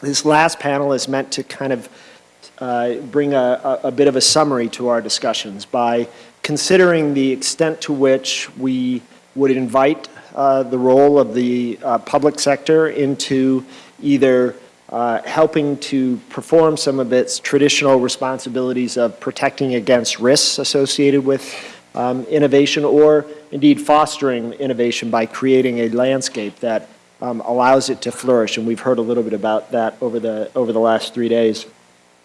This last panel is meant to kind of uh, bring a, a, bit of a summary to our discussions by considering the extent to which we would invite uh, the role of the uh, public sector into either uh, helping to perform some of its traditional responsibilities of protecting against risks associated with um, innovation or indeed fostering innovation by creating a landscape that um, allows it to flourish. And we've heard a little bit about that over the, over the last three days.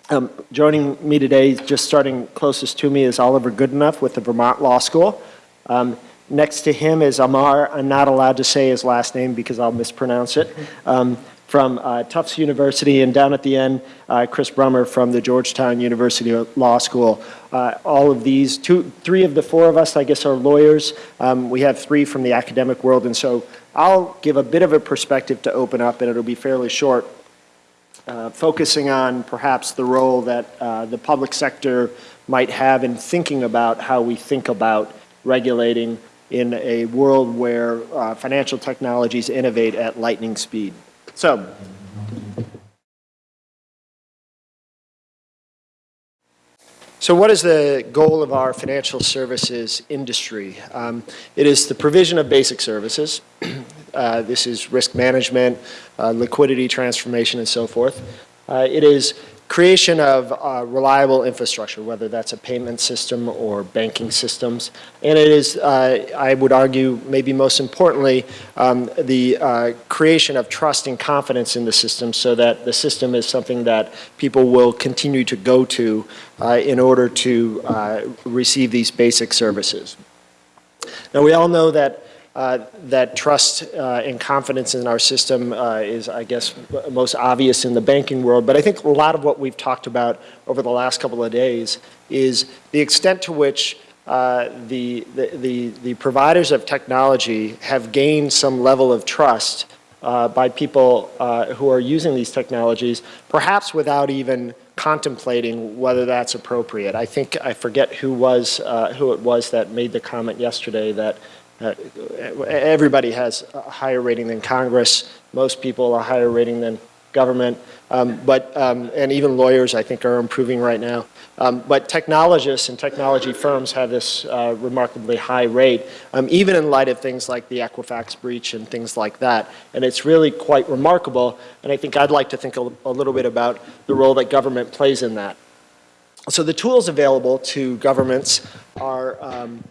Um, joining me today, just starting closest to me, is Oliver Goodenough with the Vermont Law School. Um, next to him is Amar, I'm not allowed to say his last name because I'll mispronounce it, um, from uh, Tufts University, and down at the end, uh, Chris Brummer from the Georgetown University Law School. Uh, all of these, two, three of the four of us, I guess, are lawyers. Um, we have three from the academic world, and so I'll give a bit of a perspective to open up, and it'll be fairly short, uh, focusing on perhaps the role that uh, the public sector might have in thinking about how we think about regulating in a world where uh, financial technologies innovate at lightning speed. So, So what is the goal of our financial services industry? Um, it is the provision of basic services. uh, this is risk management, uh, liquidity transformation, and so forth. Uh, it is creation of uh, reliable infrastructure, whether that's a payment system or banking systems. And it is, uh, I would argue, maybe most importantly, um, the uh, creation of trust and confidence in the system so that the system is something that people will continue to go to uh, in order to uh, receive these basic services. Now we all know that that trust uh, and confidence in our system uh, is, I guess, most obvious in the banking world. But I think a lot of what we've talked about over the last couple of days is the extent to which uh, the, the, the, providers of technology have gained some level of trust uh, by people uh, who are using these technologies, perhaps without even contemplating whether that's appropriate. I think, I forget who was, who it was that made the comment yesterday that uh, everybody has a higher rating than Congress. Most people a higher rating than government. Um, but, um, and even lawyers, I think, are improving right now. Um, but technologists and technology firms have this uh, remarkably high rate, um, even in light of things like the Equifax breach and things like that. And it's really quite remarkable. And I think I'd like to think a, a little bit about the role that government plays in that. So the tools available to governments are um,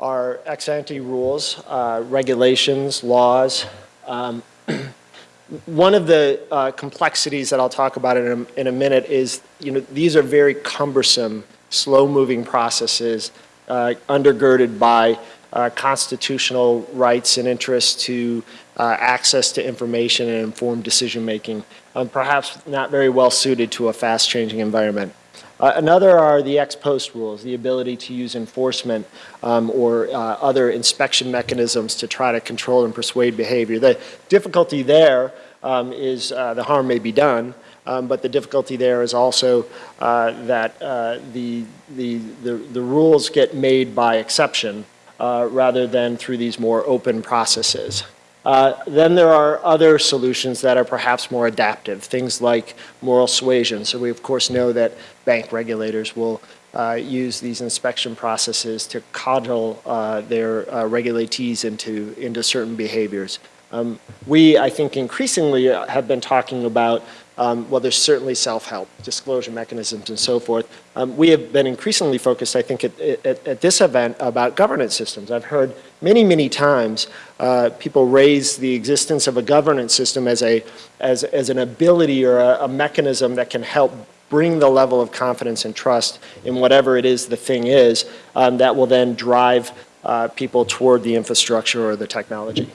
are ex ante rules, uh, regulations, laws. Um, one of the uh, complexities that I'll talk about in a, in a, minute is, you know, these are very cumbersome, slow-moving processes uh, undergirded by uh, constitutional rights and interests to uh, access to information and informed decision-making, um, perhaps not very well suited to a fast-changing environment. Uh, another are the ex post rules, the ability to use enforcement um, or uh, other inspection mechanisms to try to control and persuade behavior. The difficulty there um, is uh, the harm may be done, um, but the difficulty there is also uh, that uh, the, the, the, the, rules get made by exception uh, rather than through these more open processes. Uh, then there are other solutions that are perhaps more adaptive, things like moral suasion. So we of course know that bank regulators will uh, use these inspection processes to coddle uh, their uh, regulatees into, into certain behaviors. Um, we, I think, increasingly have been talking about um, well, there's certainly self-help, disclosure mechanisms, and so forth. Um, we have been increasingly focused, I think, at, at, at, this event about governance systems. I've heard many, many times uh, people raise the existence of a governance system as, a, as, as an ability or a, a mechanism that can help bring the level of confidence and trust in whatever it is the thing is um, that will then drive uh, people toward the infrastructure or the technology.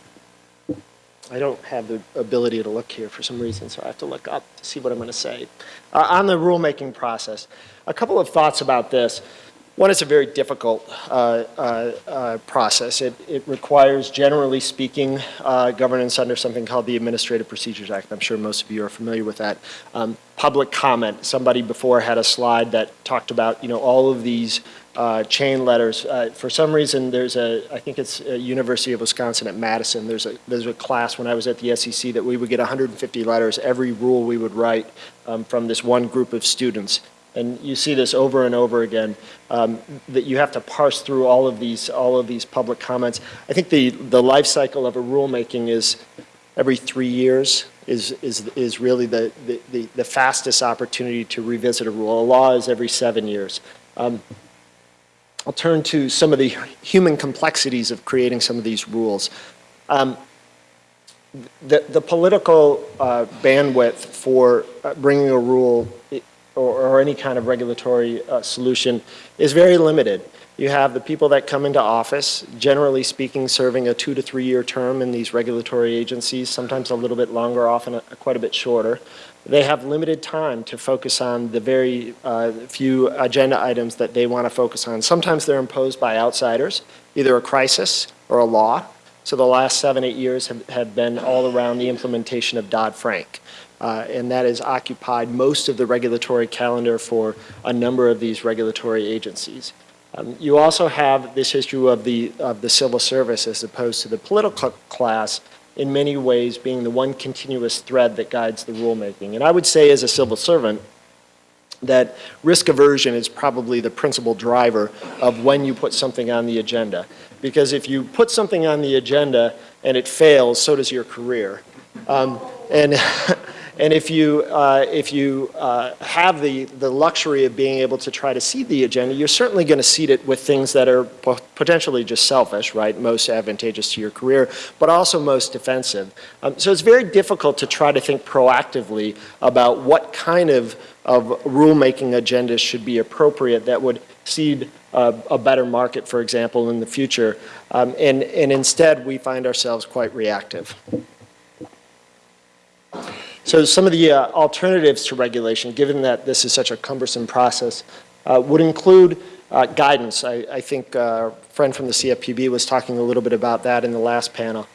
I don't have the ability to look here for some reason, so I have to look up to see what I'm going to say. Uh, on the rulemaking process, a couple of thoughts about this. One, it's a very difficult uh, uh, uh, process. It, it requires, generally speaking, uh, governance under something called the Administrative Procedures Act. I'm sure most of you are familiar with that. Um, public comment. Somebody before had a slide that talked about, you know, all of these uh, chain letters. Uh, for some reason, there's a, I think it's University of Wisconsin at Madison, there's a, there's a class when I was at the SEC that we would get 150 letters, every rule we would write um, from this one group of students and you see this over and over again, um, that you have to parse through all of these, all of these public comments. I think the, the life cycle of a rulemaking is every three years is, is, is really the, the, the, fastest opportunity to revisit a rule. A law is every seven years. Um, I'll turn to some of the human complexities of creating some of these rules. Um, the, the political uh, bandwidth for uh, bringing a rule or, or any kind of regulatory uh, solution is very limited. You have the people that come into office, generally speaking, serving a two to three year term in these regulatory agencies, sometimes a little bit longer, often a, quite a bit shorter. They have limited time to focus on the very uh, few agenda items that they want to focus on. Sometimes they're imposed by outsiders, either a crisis or a law. So the last seven, eight years have, have been all around the implementation of Dodd-Frank. Uh, and that has occupied most of the regulatory calendar for a number of these regulatory agencies. Um, you also have this issue of the, of the civil service as opposed to the political class in many ways being the one continuous thread that guides the rulemaking. And I would say as a civil servant that risk aversion is probably the principal driver of when you put something on the agenda. Because if you put something on the agenda and it fails, so does your career. Um, and And if you, uh, if you uh, have the, the luxury of being able to try to seed the agenda, you're certainly going to seed it with things that are potentially just selfish, right, most advantageous to your career, but also most defensive. Um, so it's very difficult to try to think proactively about what kind of, of rulemaking agendas should be appropriate that would seed uh, a better market, for example, in the future. Um, and, and instead, we find ourselves quite reactive. So some of the uh, alternatives to regulation, given that this is such a cumbersome process, uh, would include uh, guidance. I, I think uh, a friend from the CFPB was talking a little bit about that in the last panel.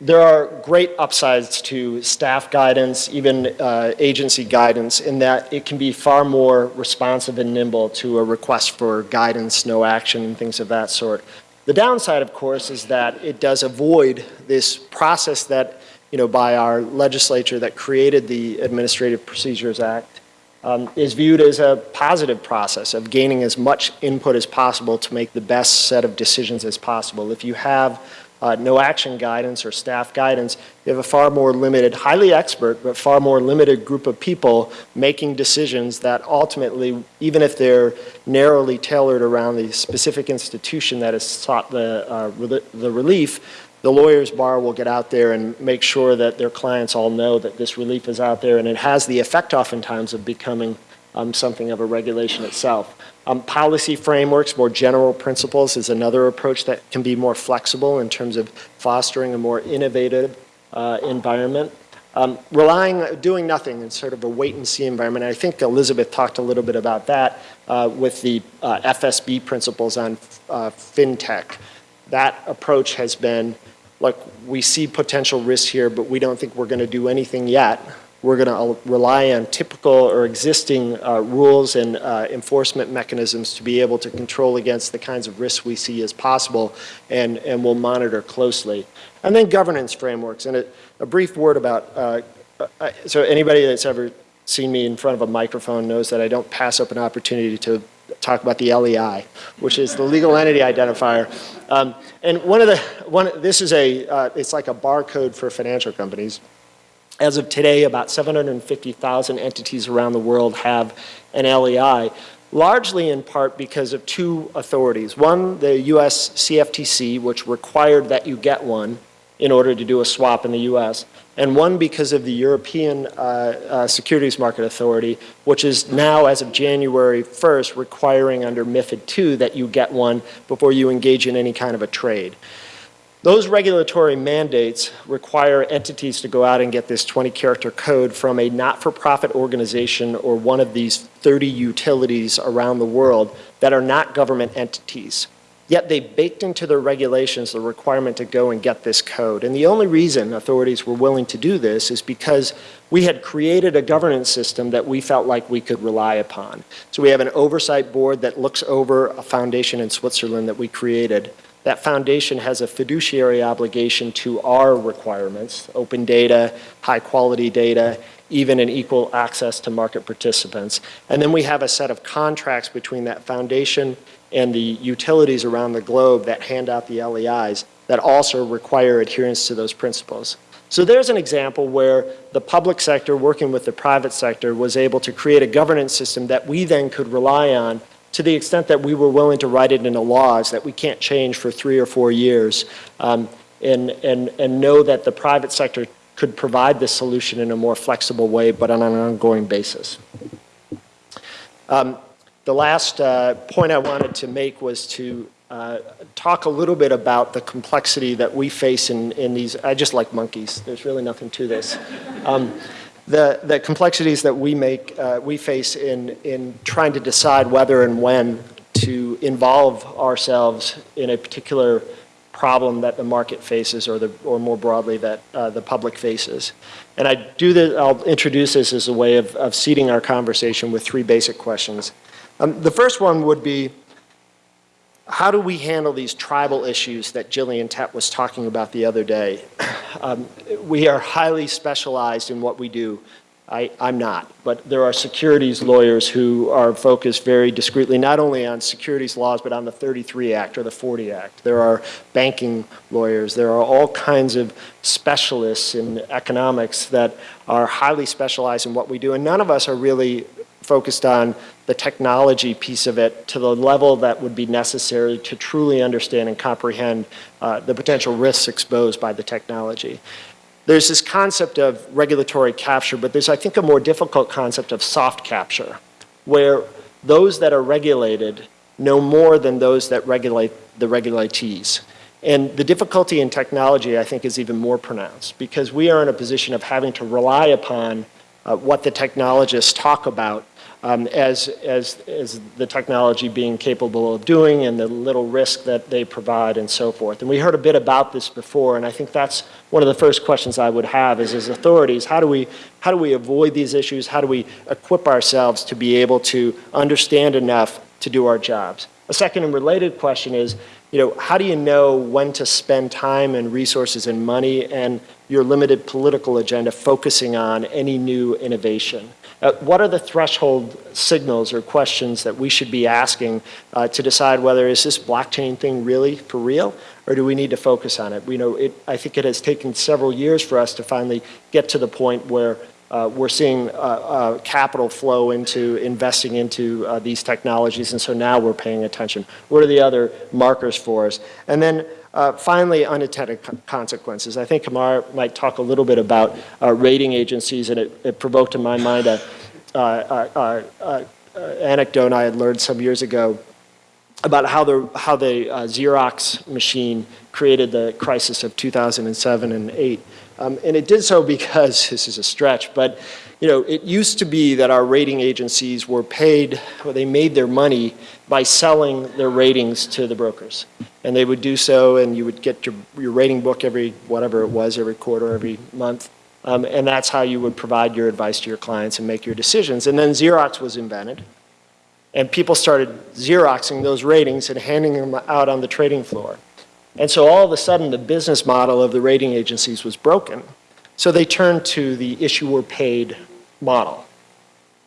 There are great upsides to staff guidance, even uh, agency guidance, in that it can be far more responsive and nimble to a request for guidance, no action, and things of that sort. The downside, of course, is that it does avoid this process that you know, by our legislature that created the Administrative Procedures Act um, is viewed as a positive process of gaining as much input as possible to make the best set of decisions as possible. If you have uh, no action guidance or staff guidance, you have a far more limited, highly expert, but far more limited group of people making decisions that ultimately, even if they're narrowly tailored around the specific institution that has sought the, uh, the relief, the lawyer's bar will get out there and make sure that their clients all know that this relief is out there and it has the effect oftentimes of becoming um, something of a regulation itself. Um, policy frameworks, more general principles is another approach that can be more flexible in terms of fostering a more innovative uh, environment. Um, relying, doing nothing in sort of a wait and see environment. I think Elizabeth talked a little bit about that uh, with the uh, FSB principles on uh, FinTech. That approach has been like we see potential risks here, but we don't think we're going to do anything yet. We're going to rely on typical or existing uh, rules and uh, enforcement mechanisms to be able to control against the kinds of risks we see as possible, and, and we'll monitor closely. And then governance frameworks, and a, a brief word about, uh, uh so anybody that's ever seen me in front of a microphone knows that I don't pass up an opportunity to talk about the LEI, which is the legal entity identifier. Um, and one of the, one, this is a, uh, it's like a barcode for financial companies. As of today, about 750,000 entities around the world have an LEI, largely in part because of two authorities. One, the US CFTC, which required that you get one in order to do a swap in the US, and one because of the European uh, uh, Securities Market Authority, which is now, as of January 1st, requiring under MIFID II that you get one before you engage in any kind of a trade. Those regulatory mandates require entities to go out and get this 20-character code from a not-for-profit organization or one of these 30 utilities around the world that are not government entities. Yet they baked into their regulations the requirement to go and get this code. And the only reason authorities were willing to do this is because we had created a governance system that we felt like we could rely upon. So we have an oversight board that looks over a foundation in Switzerland that we created that foundation has a fiduciary obligation to our requirements, open data, high quality data, even an equal access to market participants. And then we have a set of contracts between that foundation and the utilities around the globe that hand out the LEIs that also require adherence to those principles. So there's an example where the public sector working with the private sector was able to create a governance system that we then could rely on to the extent that we were willing to write it into laws that we can't change for three or four years um, and, and, and know that the private sector could provide this solution in a more flexible way but on an ongoing basis. Um, the last uh, point I wanted to make was to uh, talk a little bit about the complexity that we face in, in these, I just like monkeys, there's really nothing to this. Um, the, the complexities that we make, uh, we face in, in trying to decide whether and when to involve ourselves in a particular problem that the market faces or, the, or more broadly that uh, the public faces. And I do this, I'll introduce this as a way of, of seeding our conversation with three basic questions. Um, the first one would be, how do we handle these tribal issues that Gillian Tett was talking about the other day? Um, we are highly specialized in what we do. I, am not, but there are securities lawyers who are focused very discreetly not only on securities laws but on the 33 Act or the 40 Act. There are banking lawyers. There are all kinds of specialists in economics that are highly specialized in what we do and none of us are really focused on the technology piece of it to the level that would be necessary to truly understand and comprehend uh, the potential risks exposed by the technology. There's this concept of regulatory capture, but there's, I think, a more difficult concept of soft capture, where those that are regulated know more than those that regulate the regulatees. And the difficulty in technology, I think, is even more pronounced because we are in a position of having to rely upon uh, what the technologists talk about um, as, as, as the technology being capable of doing and the little risk that they provide and so forth. And we heard a bit about this before, and I think that's one of the first questions I would have is as authorities, how do we, how do we avoid these issues? How do we equip ourselves to be able to understand enough to do our jobs? A second and related question is, you know, how do you know when to spend time and resources and money and your limited political agenda focusing on any new innovation? Uh, what are the threshold signals or questions that we should be asking uh, to decide whether is this blockchain thing really for real or do we need to focus on it? We know it, I think it has taken several years for us to finally get to the point where uh, we're seeing uh, uh, capital flow into investing into uh, these technologies and so now we're paying attention. What are the other markers for us? And then uh, finally, unintended consequences. I think Amar might talk a little bit about uh, rating agencies, and it, it, provoked in my mind a, uh, anecdote I had learned some years ago about how the, how the uh, Xerox machine created the crisis of 2007 and 8. Um, and it did so because, this is a stretch, but you know, it used to be that our rating agencies were paid, or they made their money by selling their ratings to the brokers. And they would do so and you would get your, your rating book every, whatever it was, every quarter, every month. Um, and that's how you would provide your advice to your clients and make your decisions. And then Xerox was invented. And people started Xeroxing those ratings and handing them out on the trading floor. And so all of a sudden the business model of the rating agencies was broken. So they turned to the issuer paid model.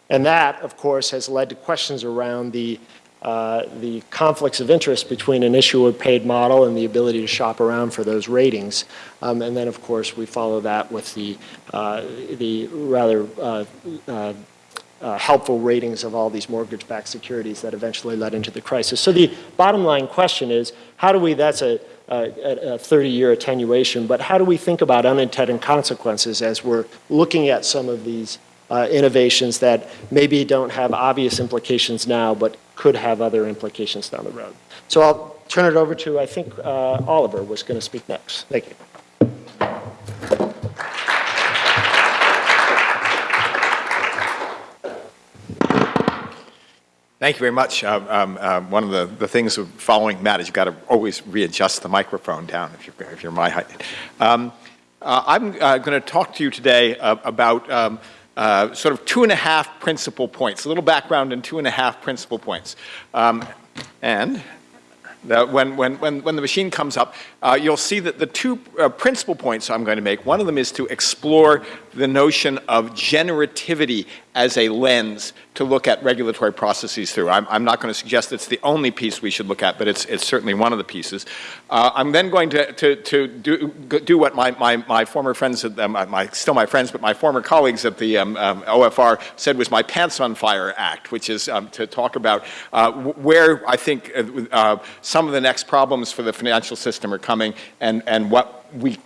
And that, of course, has led to questions around the, uh, the conflicts of interest between an issuer paid model and the ability to shop around for those ratings. Um, and then, of course, we follow that with the, uh, the rather uh, uh, uh helpful ratings of all these mortgage-backed securities that eventually led into the crisis. So the bottom line question is, how do we, that's a, a 30-year attenuation, but how do we think about unintended consequences as we're looking at some of these uh, innovations that maybe don't have obvious implications now, but could have other implications down the road. So I'll turn it over to, I think uh, Oliver was going to speak next. Thank you. Thank you very much. Um, um, um, one of the, the things of following Matt is you've got to always readjust the microphone down if you're, if you're my height. Um, uh, I'm uh, going to talk to you today uh, about um, uh, sort of two and a half principal points, a little background and two and a half principal points. Um, and when, when, when, when the machine comes up, uh, you'll see that the two uh, principal points I'm going to make, one of them is to explore the notion of generativity as a lens to look at regulatory processes through. I'm, I'm not going to suggest it's the only piece we should look at, but it's, it's certainly one of the pieces. Uh, I'm then going to, to, to do, do what my, my, my former friends, at, um, my, still my friends, but my former colleagues at the um, um, OFR said was my Pants on Fire Act, which is um, to talk about uh, where I think uh, uh, some of the next problems for the financial system are coming and, and what we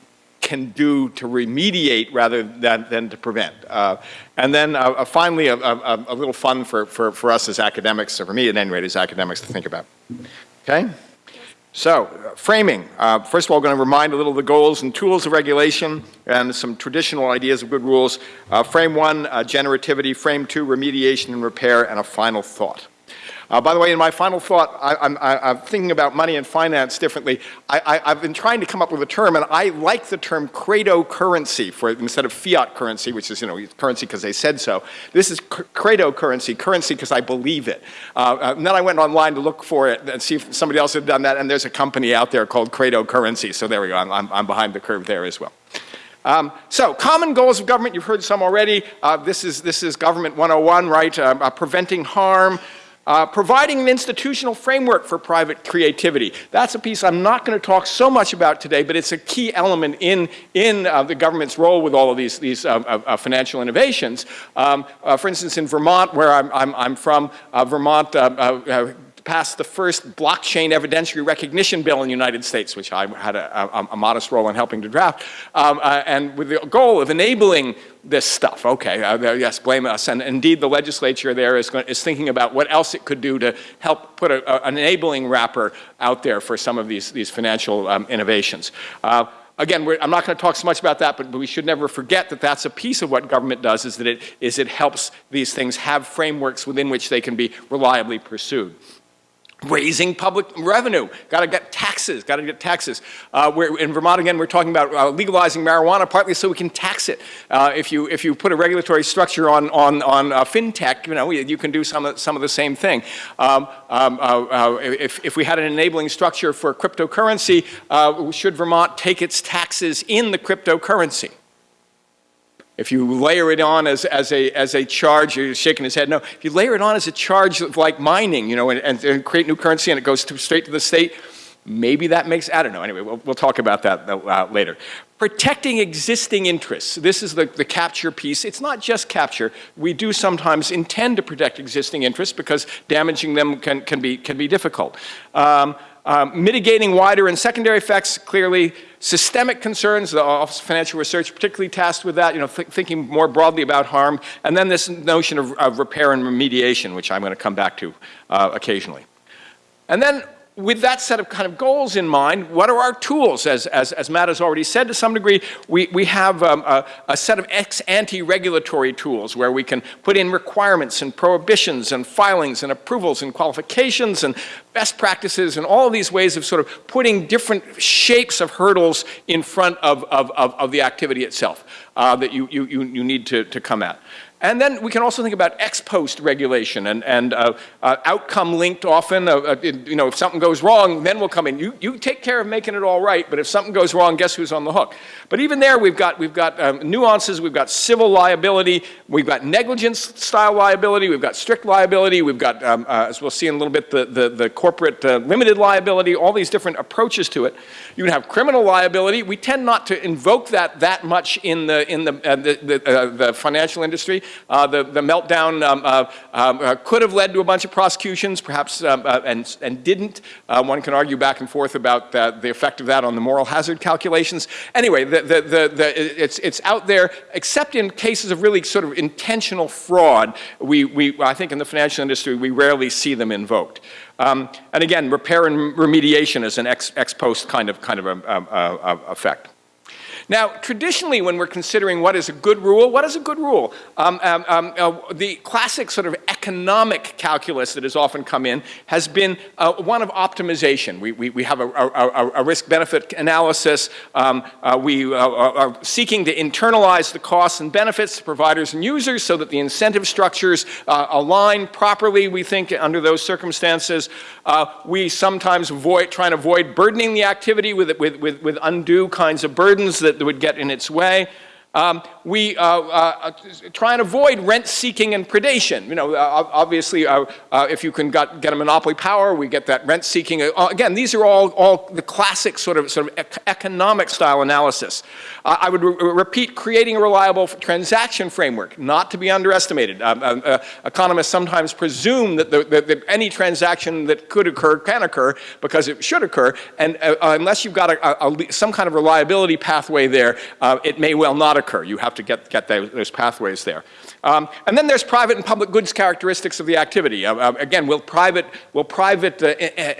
can do to remediate rather than, than to prevent. Uh, and then uh, uh finally, a, a, a, little fun for, for, for us as academics, or for me at any rate as academics to think about. Okay? So, uh, framing. Uh, first of all, I'm going to remind a little of the goals and tools of regulation and some traditional ideas of good rules. Uh, frame one, generativity. Frame two, remediation and repair. And a final thought. Uh, by the way, in my final thought, I, am thinking about money and finance differently. I, have been trying to come up with a term, and I like the term credo currency for instead of fiat currency, which is you know currency because they said so. This is credo currency, currency because I believe it. Uh, uh, and then I went online to look for it and see if somebody else had done that, and there's a company out there called Credo Currency. So there we go. I'm, I'm, I'm behind the curve there as well. Um, so, common goals of government, you've heard some already. Uh, this, is, this is government 101, right? Uh, uh, preventing harm, uh, providing an institutional framework for private creativity. That's a piece I'm not going to talk so much about today, but it's a key element in, in uh, the government's role with all of these, these uh, uh, uh financial innovations. Um, uh, for instance, in Vermont, where I'm, I'm, I'm from, Vermont passed the first blockchain evidentiary recognition bill in the United States, which I had a, a, a modest role in helping to draft, um, uh, and with the goal of enabling this stuff. Okay, uh, yes, blame us. And indeed, the legislature there is, going, is thinking about what else it could do to help put a, an enabling wrapper out there for some of these, these financial um, innovations. Uh, again, I'm not going to talk so much about that, but, but, we should never forget that that's a piece of what government does is that it, is it helps these things have frameworks within which they can be reliably pursued raising public revenue. Got to get taxes. Got to get taxes. Uh, in Vermont again, we're talking about uh, legalizing marijuana partly so we can tax it. Uh, if you if you put a regulatory structure on on on uh, fintech, you know you can do some of some of the same thing. Um, um, uh, uh, if if we had an enabling structure for cryptocurrency, should Vermont take its taxes in the cryptocurrency? If you layer it on as, as, a, as a charge, you're shaking his head. No, if you layer it on as a charge of like mining, you know, and, and, create new currency and it goes to, straight to the state, maybe that makes, I don't know. Anyway, we'll, we'll talk about that uh, later. Protecting existing interests. This is the, the capture piece. It's not just capture. We do sometimes intend to protect existing interests because damaging them can, can, be, can be difficult. Um, um, mitigating wider and secondary effects, clearly systemic concerns, the Office of Financial Research particularly tasked with that, you know, th thinking more broadly about harm, and then this notion of, of repair and remediation, which I'm going to come back to uh, occasionally. And then with that set of kind of goals in mind, what are our tools? As, as, as Matt has already said to some degree, we, we have um, a, a, set of ex-ante regulatory tools where we can put in requirements and prohibitions and filings and approvals and qualifications and best practices and all these ways of sort of putting different shapes of hurdles in front of, of, of, of the activity itself uh, that you, you, you need to, to come at. And then we can also think about ex post regulation and, and uh, uh, outcome linked often. Uh, uh you know, if something goes wrong, then we'll come in. You, you take care of making it all right, but if something goes wrong, guess who's on the hook? But even there, we've got, we've got um, nuances. We've got civil liability. We've got negligence style liability. We've got strict liability. We've got, um, uh, as we'll see in a little bit, the, the, the corporate uh, limited liability, all these different approaches to it. You can have criminal liability. We tend not to invoke that that much in the, in the, the, the, the financial industry. Uh, the, the meltdown um, uh, um, uh, could have led to a bunch of prosecutions, perhaps, um, uh, and, and didn't. Uh, one can argue back and forth about the effect of that on the moral hazard calculations. Anyway, the, the, the, it's, it's out there, except in cases of really sort of intentional fraud. We, we, I think in the financial industry, we rarely see them invoked. Um, and again, repair and remediation is an ex, ex post kind of, kind of a, a, a effect. Now, traditionally, when we're considering what is a good rule, what is a good rule? Um, um, um, uh, the classic sort of economic calculus that has often come in has been uh, one of optimization. We, we, we have a, a, a risk-benefit analysis. Um, uh, we uh, are seeking to internalize the costs and benefits to providers and users so that the incentive structures uh, align properly, we think, under those circumstances. Uh, we sometimes avoid, try and avoid burdening the activity with, with, with, with undue kinds of burdens that that would get in its way. Um, we uh, uh, try and avoid rent-seeking and predation. You know, uh, obviously, uh, uh, if you can got, get a monopoly power, we get that rent-seeking. Uh, again, these are all, all the classic sort of, sort of economic style analysis. I would re repeat, creating a reliable transaction framework, not to be underestimated. Um, economists sometimes presume that, the, that, that, any transaction that could occur can occur because it should occur, and unless you've got a, a, some kind of reliability pathway there, it may well not occur. You have to get, get those, those pathways there. Um, and then there's private and public goods characteristics of the activity. Uh, uh, again, will private, will private uh,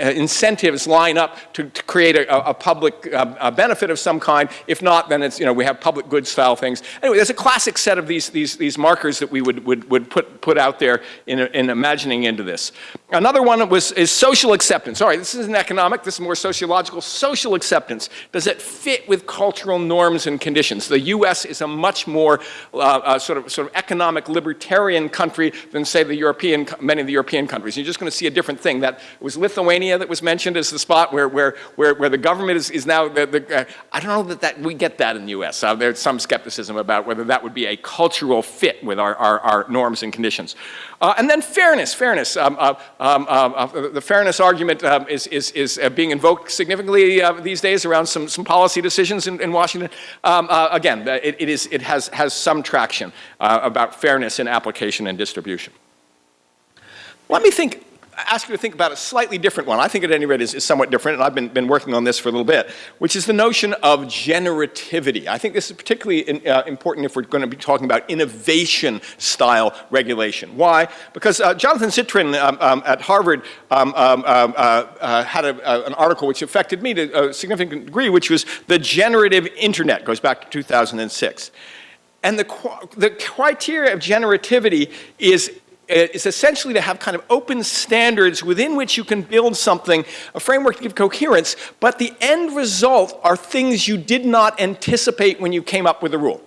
incentives line up to, to create a, a public uh, benefit of some kind? If not, then it's, you know, we have public goods style things. Anyway, there's a classic set of these, these, these markers that we would, would, would put, put out there in, in imagining into this. Another one was, is social acceptance. All right, this isn't economic, this is more sociological. Social acceptance, does it fit with cultural norms and conditions? The U.S. is a much more uh, uh, sort, of, sort of economic libertarian country than, say, the European, many of the European countries. You're just going to see a different thing. That was Lithuania that was mentioned as the spot where, where, where, where the government is, is now, the, the, uh, I don't know that, that we get that in the U.S. Uh, there's some skepticism about whether that would be a cultural fit with our, our, our norms and conditions. Uh, and then fairness, fairness. Um, uh, um, uh, uh the fairness argument um, is, is, is uh, being invoked significantly uh, these days around some, some policy decisions in, in Washington. Um, again, it, it, is, it has, has some traction about fairness in application and distribution. Let me think ask you to think about a slightly different one. I think at any rate is, is somewhat different, and I've been, been working on this for a little bit, which is the notion of generativity. I think this is particularly in, uh, important if we're going to be talking about innovation-style regulation. Why? Because uh, Jonathan Zittrain um, um, at Harvard um, um, um uh, uh, had a, an article which affected me to a significant degree, which was the generative internet, goes back to 2006. And the, the criteria of generativity is is essentially to have kind of open standards within which you can build something, a framework to give coherence, but the end result are things you did not anticipate when you came up with the rule.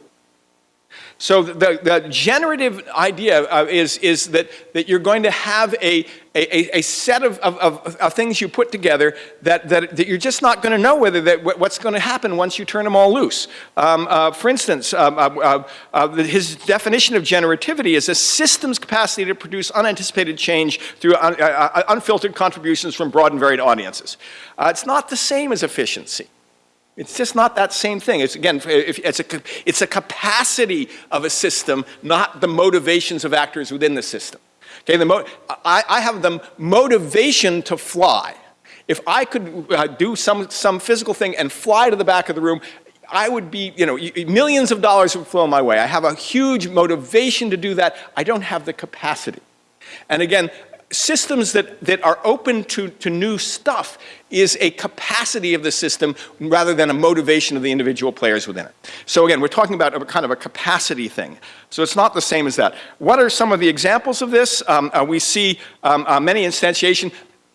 So the, the generative idea uh, is, is that, that you're going to have a, a, a set of, of, of, things you put together that, that, that you're just not going to know whether that, what's going to happen once you turn them all loose. Um, uh, for instance, um, uh, uh, uh his definition of generativity is a system's capacity to produce unanticipated change through un, uh, unfiltered contributions from broad and varied audiences. it's not the same as efficiency. It's just not that same thing. It's again, it's a, it's a capacity of a system, not the motivations of actors within the system. Okay, the I, I have the motivation to fly. If I could uh, do some, some physical thing and fly to the back of the room, I would be, you know, millions of dollars would flow my way. I have a huge motivation to do that. I don't have the capacity. And again, systems that, that are open to, to new stuff is a capacity of the system rather than a motivation of the individual players within it. So again, we're talking about a kind of a capacity thing. So it's not the same as that. What are some of the examples of this? Um, uh, we see um, uh, many instantiation.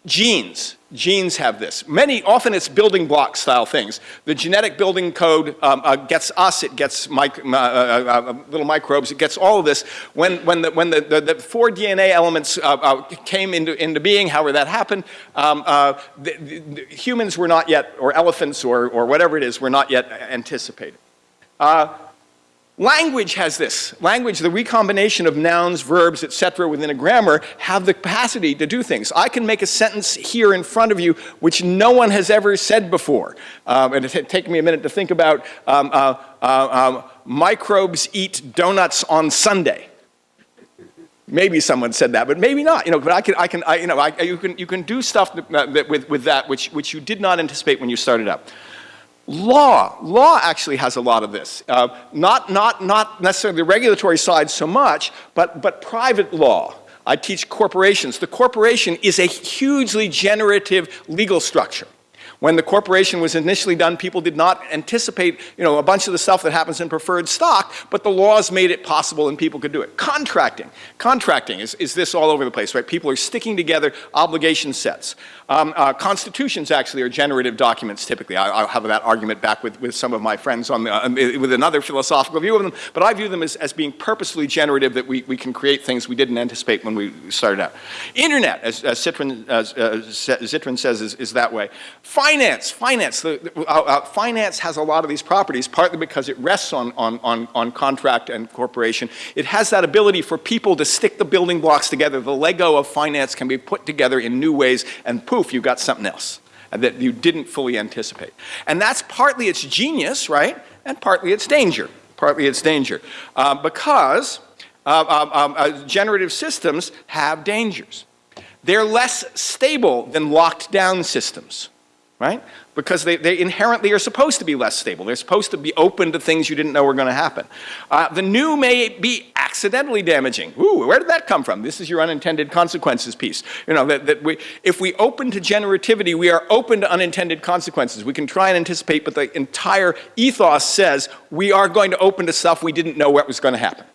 Genes. Genes have this. Many, often it's building block style things. The genetic building code um, uh, gets us, it gets mic uh, uh, uh, little microbes, it gets all of this. When, when, the, when the, the, the four DNA elements uh, uh, came into, into being, however that happened, um, the, the, humans were not yet, or elephants or, or whatever it is, were not yet anticipated. Language has this. Language, the recombination of nouns, verbs, etc. within a grammar have the capacity to do things. I can make a sentence here in front of you which no one has ever said before. Um, and it taken me a minute to think about um, uh, uh, um, microbes eat donuts on Sunday. Maybe someone said that, but maybe not. You know, but I can, I can, I, you know, I, you can, you can do stuff that, that with, with that which, which you did not anticipate when you started up. Law, law actually has a lot of this. Uh, not, not, not necessarily the regulatory side so much, but, but private law. I teach corporations. The corporation is a hugely generative legal structure. When the corporation was initially done, people did not anticipate, you know, a bunch of the stuff that happens in preferred stock, but the laws made it possible and people could do it. Contracting. Contracting is, is this all over the place, right? People are sticking together obligation sets. Um, uh, constitutions actually are generative documents typically. I, I'll have that argument back with, with some of my friends on the, uh, with another philosophical view of them, but I view them as, as being purposefully generative that we, we can create things we didn't anticipate when we started out. Internet, as, as Zittrain, as, uh, says, is, is that way. Finance, finance, the, uh, uh, finance has a lot of these properties, partly because it rests on, on, on, on contract and corporation. It has that ability for people to stick the building blocks together. The Lego of finance can be put together in new ways and poof, you've got something else that you didn't fully anticipate. And that's partly its genius, right? And partly its danger. Partly its danger. Uh, because uh, um, um, uh, generative systems have dangers. They're less stable than locked down systems right? Because they, they inherently are supposed to be less stable. They're supposed to be open to things you didn't know were going to happen. Uh, the new may be accidentally damaging. Ooh, where did that come from? This is your unintended consequences piece. You know, that, that we, if we open to generativity, we are open to unintended consequences. We can try and anticipate, but the entire ethos says we are going to open to stuff we didn't know what was going to happen.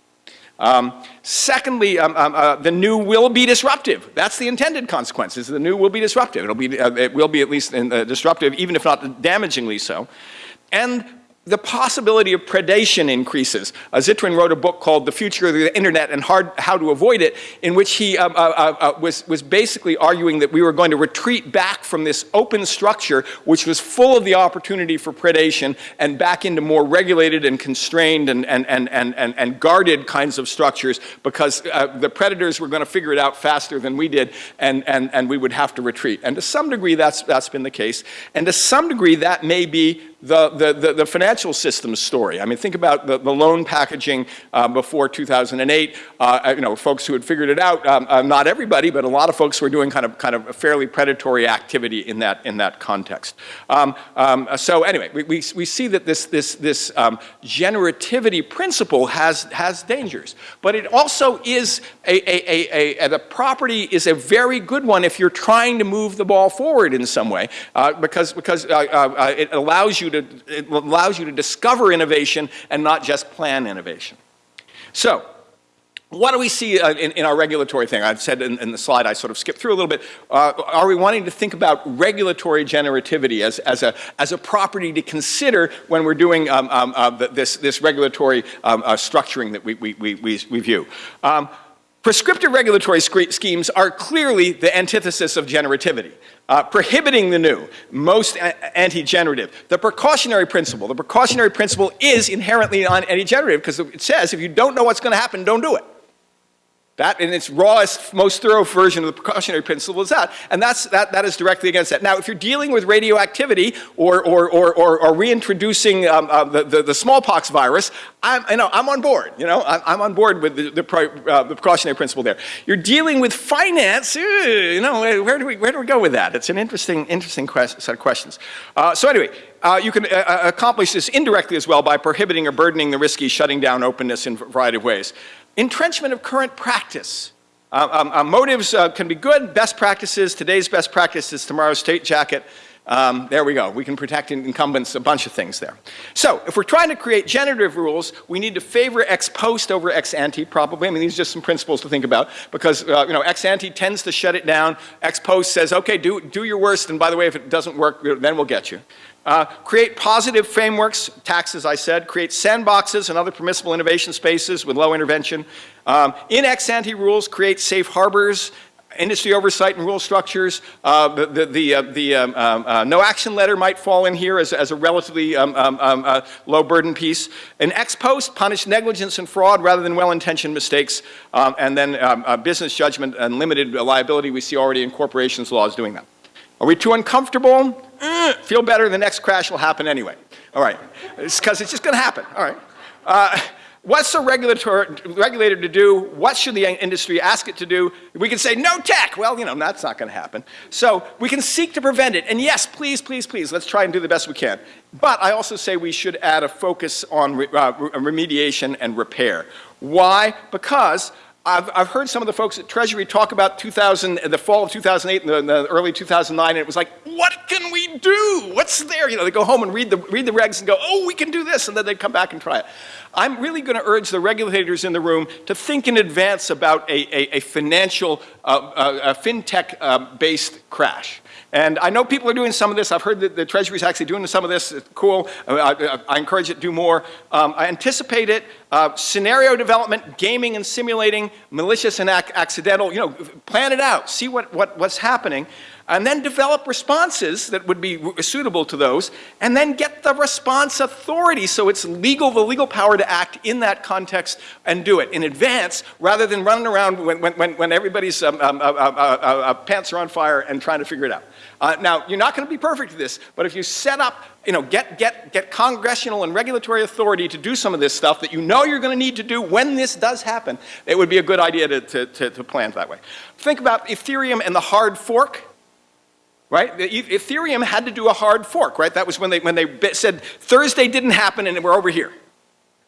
Um, secondly, um, um, uh, the new will be disruptive. That's the intended consequences. The new will be disruptive. It'll be, uh, it will be at least in, uh, disruptive, even if not damagingly so. And the possibility of predation increases. Uh, Zittrain wrote a book called The Future of the Internet and Hard, How to Avoid It, in which he um, uh, uh, uh, was, was basically arguing that we were going to retreat back from this open structure, which was full of the opportunity for predation, and back into more regulated and constrained and, and, and, and, and, and guarded kinds of structures, because uh, the predators were going to figure it out faster than we did, and, and, and we would have to retreat. And to some degree, that's, that's been the case. And to some degree, that may be the, the, the, financial systems story. I mean, think about the, the loan packaging uh, before 2008. Uh, you know, folks who had figured it out, um, uh, not everybody, but a lot of folks were doing kind of, kind of a fairly predatory activity in that, in that context. Um, um, so anyway, we, we, we, see that this, this, this um, generativity principle has, has dangers. But it also is a, a, a, a, the property is a very good one if you're trying to move the ball forward in some way, uh, because, because uh, uh, it allows you to, it allows you to discover innovation and not just plan innovation. So, what do we see uh, in, in, our regulatory thing? I've said in, in, the slide, I sort of skipped through a little bit. Uh, are we wanting to think about regulatory generativity as, as, a, as a property to consider when we're doing um, um, uh, this, this regulatory um, uh, structuring that we, we, we, we view? Prescriptive regulatory schemes are clearly the antithesis of generativity. Uh, prohibiting the new, most anti-generative. The precautionary principle, the precautionary principle is inherently anti-generative because it says if you don't know what's going to happen, don't do it. That, in its rawest, most thorough version of the precautionary principle is that. And that's, that, that is directly against that. Now, if you're dealing with radioactivity or, or, or, or, or reintroducing um, uh, the, the, the, smallpox virus, I'm, know, I'm on board. You know, I'm, I'm on board with the, the, uh, the, precautionary principle there. You're dealing with finance, you know, where do we, where do we go with that? It's an interesting, interesting set of questions. Uh, so anyway, uh, you can uh, uh, accomplish this indirectly as well by prohibiting or burdening the risky shutting down openness in a variety of ways. Entrenchment of current practice. Uh, um, uh, motives uh, can be good, best practices, today's best practice is tomorrow's state jacket. Um, there we go. We can protect incumbents, a bunch of things there. So if we're trying to create generative rules, we need to favor ex post over ex ante probably. I mean, these are just some principles to think about because, uh, you know, ex ante tends to shut it down. Ex post says, okay, do, do your worst, and by the way, if it doesn't work, then we'll get you. Uh, create positive frameworks, taxes I said, create sandboxes and other permissible innovation spaces with low intervention. Um, in ex ante rules, create safe harbors, industry oversight and rule structures. Uh, the the, uh, the um, um uh, no action letter might fall in here as, as a relatively um, um, um uh, low burden piece. An ex post, punish negligence and fraud rather than well-intentioned mistakes. and then uh, business judgment and limited liability we see already in corporations laws doing that. Are we too uncomfortable? Eh, feel better, the next crash will happen anyway. All right, it's because it's just going to happen. All right. Uh, what's a regulator, regulator to do? What should the industry ask it to do? We can say no tech. Well, you know, that's not going to happen. So we can seek to prevent it. And yes, please, please, please, let's try and do the best we can. But I also say we should add a focus on re uh, remediation and repair. Why? Because I've, I've heard some of the folks at Treasury talk about 2000, the fall of 2008 and the, the early 2009, and it was like, what can we do? What's there? You know, they go home and read the, read the regs and go, oh, we can do this, and then they'd come back and try it. I'm really going to urge the regulators in the room to think in advance about a, a, a financial, uh, uh, fintech-based crash. And I know people are doing some of this. I've heard that the Treasury is actually doing some of this. It's cool. I, I, I encourage it to do more. Um, I anticipate it. Uh, scenario development, gaming and simulating, malicious and ac accidental, you know, plan it out. See what, what, what's happening and then develop responses that would be suitable to those, and then get the response authority so it's legal, the legal power to act in that context and do it in advance rather than running around when, when, when everybody's um, um, uh, uh, uh, uh, pants are on fire and trying to figure it out. Uh, now, you're not going to be perfect at this, but if you set up, you know, get, get, get congressional and regulatory authority to do some of this stuff that you know you're going to need to do when this does happen, it would be a good idea to, to, to, to plan that way. Think about Ethereum and the hard fork right? Ethereum had to do a hard fork, right? That was when they, when they said Thursday didn't happen and we're over here.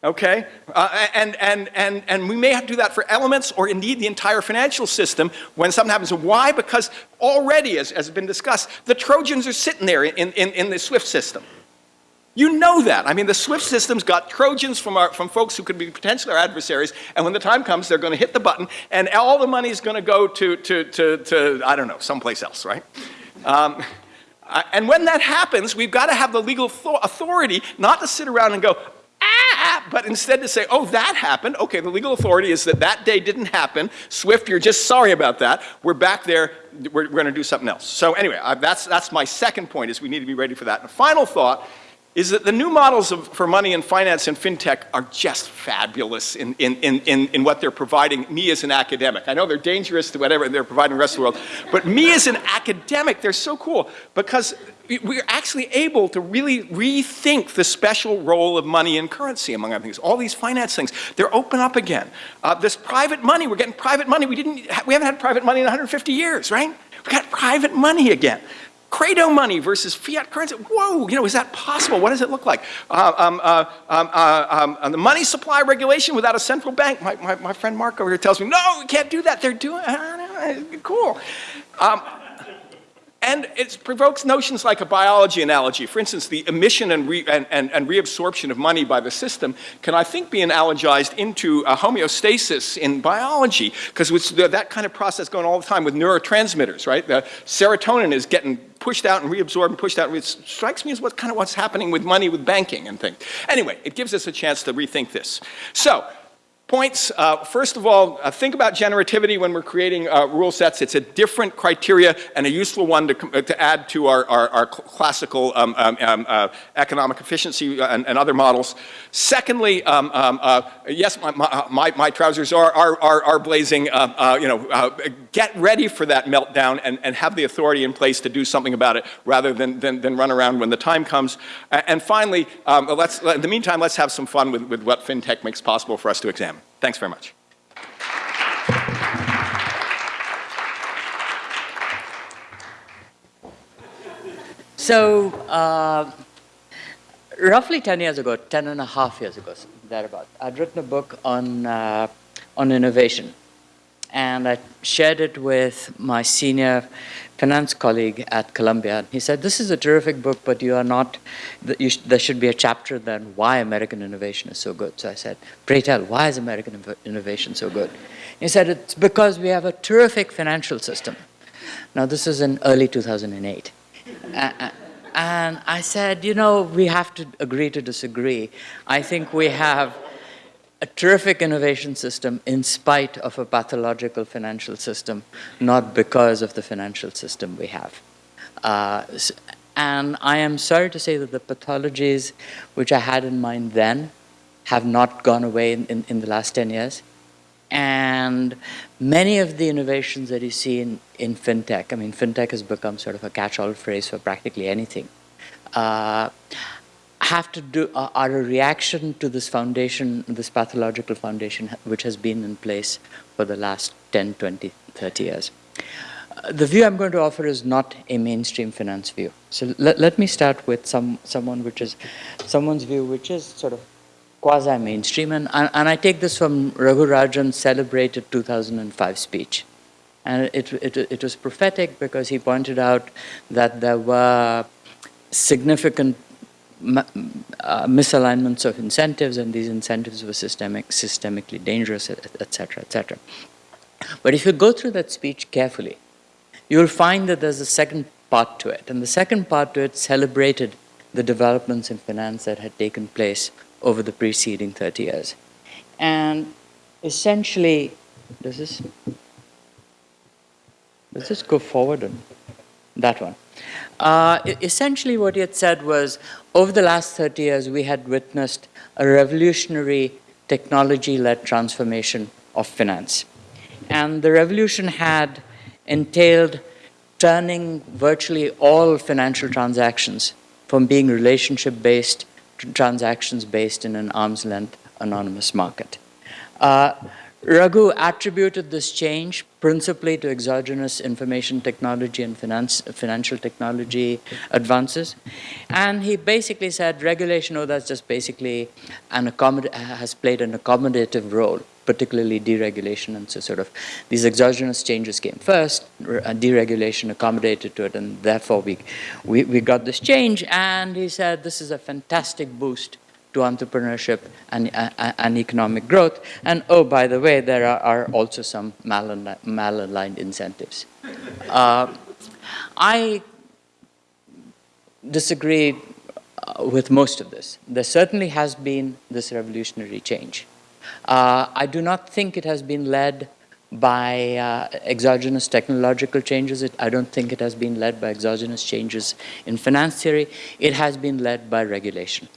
Okay? Uh, and, and, and, and we may have to do that for elements or indeed the entire financial system when something happens. Why? Because already, as, as has been discussed, the Trojans are sitting there in, in, in the SWIFT system. You know that. I mean, the SWIFT system's got Trojans from, our, from folks who could be potentially our adversaries, and when the time comes, they're going to hit the button, and all the money is going to go to, to, to, to, I don't know, someplace else, right? Um, and when that happens, we've got to have the legal authority not to sit around and go, but instead to say, oh, that happened. Okay, the legal authority is that that day didn't happen. Swift, you're just sorry about that. We're back there. We're, we're going to do something else. So anyway, uh, that's, that's my second point is we need to be ready for that. And the final thought is that the new models of, for money and finance and fintech are just fabulous in, in, in, in, in what they're providing me as an academic. I know they're dangerous to whatever they're providing the rest of the world, but me as an academic, they're so cool because we're actually able to really rethink the special role of money and currency, among other things. All these finance things, they're open up again. Uh, this private money, we're getting private money. We, didn't, we haven't had private money in 150 years, right? We've got private money again. Credo money versus fiat currency. Whoa, you know, is that possible? What does it look like? Uh, um, uh, um, uh, um, the money supply regulation without a central bank. My, my, my, friend Mark over here tells me, no, we can't do that. They're doing, uh, cool. And it provokes notions like a biology analogy. For instance, the emission and, re, and, and, and, reabsorption of money by the system can, I think, be analogized into a homeostasis in biology, because that kind of process going all the time with neurotransmitters, right? The serotonin is getting pushed out and reabsorbed and pushed out. It strikes me as what kind of what's happening with money, with banking and things. Anyway, it gives us a chance to rethink this. So, points. Uh, first of all, uh, think about generativity when we're creating uh, rule sets. It's a different criteria and a useful one to, uh, to add to our, our, our classical um, um, um, uh, economic efficiency uh, and, and, other models. Secondly, um, um, yes, my, my, my, trousers are, are, are, are blazing. you know, get ready for that meltdown and, and have the authority in place to do something about it rather than, than, than run around when the time comes. and finally, um, let's, in the meantime, let's have some fun with, with what FinTech makes possible for us to examine. Thanks very much. So, uh, roughly 10 years ago, 10 and a half years ago, thereabout, I'd written a book on, uh, on innovation. And I shared it with my senior finance colleague at Columbia. He said, this is a terrific book, but you are not, you sh there should be a chapter then why American innovation is so good. So I said, pray tell, why is American innovation so good? He said, it's because we have a terrific financial system. Now this is in early 2008. Uh, and I said, you know, we have to agree to disagree. I think we have a terrific innovation system in spite of a pathological financial system, not because of the financial system we have. Uh, and I am sorry to say that the pathologies which I had in mind then have not gone away in, in, in the last 10 years. And many of the innovations that you see in, in fintech, I mean, fintech has become sort of a catch-all phrase for practically anything. Uh, have to do, uh, are a reaction to this foundation, this pathological foundation, which has been in place for the last 10, 20, 30 years. Uh, the view I'm going to offer is not a mainstream finance view. So let, let me start with some, someone which is, someone's view which is sort of quasi-mainstream, and, and, and I take this from Raghu Rajan's celebrated 2005 speech. And it, it, it was prophetic because he pointed out that there were significant uh, misalignments of incentives, and these incentives were systemic, systemically dangerous, et et cetera, et cetera. But if you go through that speech carefully, you will find that there's a second part to it. And the second part to it celebrated the developments in finance that had taken place over the preceding 30 years. And essentially, does this, does this go forward on that one? Uh, essentially, what he had said was over the last 30 years, we had witnessed a revolutionary technology led transformation of finance. And the revolution had entailed turning virtually all financial transactions from being relationship based to transactions based in an arm's length anonymous market. Uh, Raghu attributed this change principally to exogenous information technology and finance, financial technology advances. And he basically said regulation, oh, that's just basically an has played an accommodative role, particularly deregulation. And so, sort of, these exogenous changes came first, deregulation accommodated to it, and therefore we, we, we got this change. And he said this is a fantastic boost to entrepreneurship and, uh, and economic growth. And oh, by the way, there are, are also some malaligned, malaligned incentives. Uh, I disagree uh, with most of this. There certainly has been this revolutionary change. Uh, I do not think it has been led by uh, exogenous technological changes. It, I don't think it has been led by exogenous changes in finance theory. It has been led by regulation.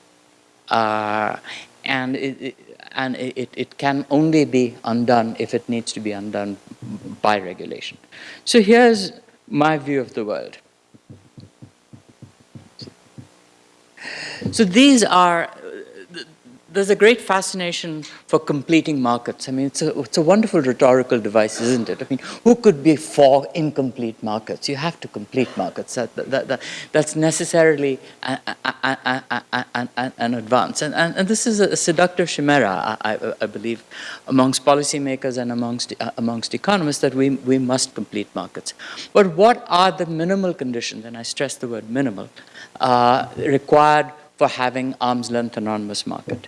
Uh, and it, it, and it, it can only be undone if it needs to be undone by regulation. So here's my view of the world. So these are, there's a great fascination for completing markets. I mean, it's a, it's a wonderful rhetorical device, isn't it? I mean, who could be for incomplete markets? You have to complete markets. That, that, that, that's necessarily an, an, an, an advance. And, and, and this is a seductive chimera, I, I, I believe, amongst policymakers and amongst, uh, amongst economists that we, we must complete markets. But what are the minimal conditions, and I stress the word minimal, uh, required for having arm's length anonymous market.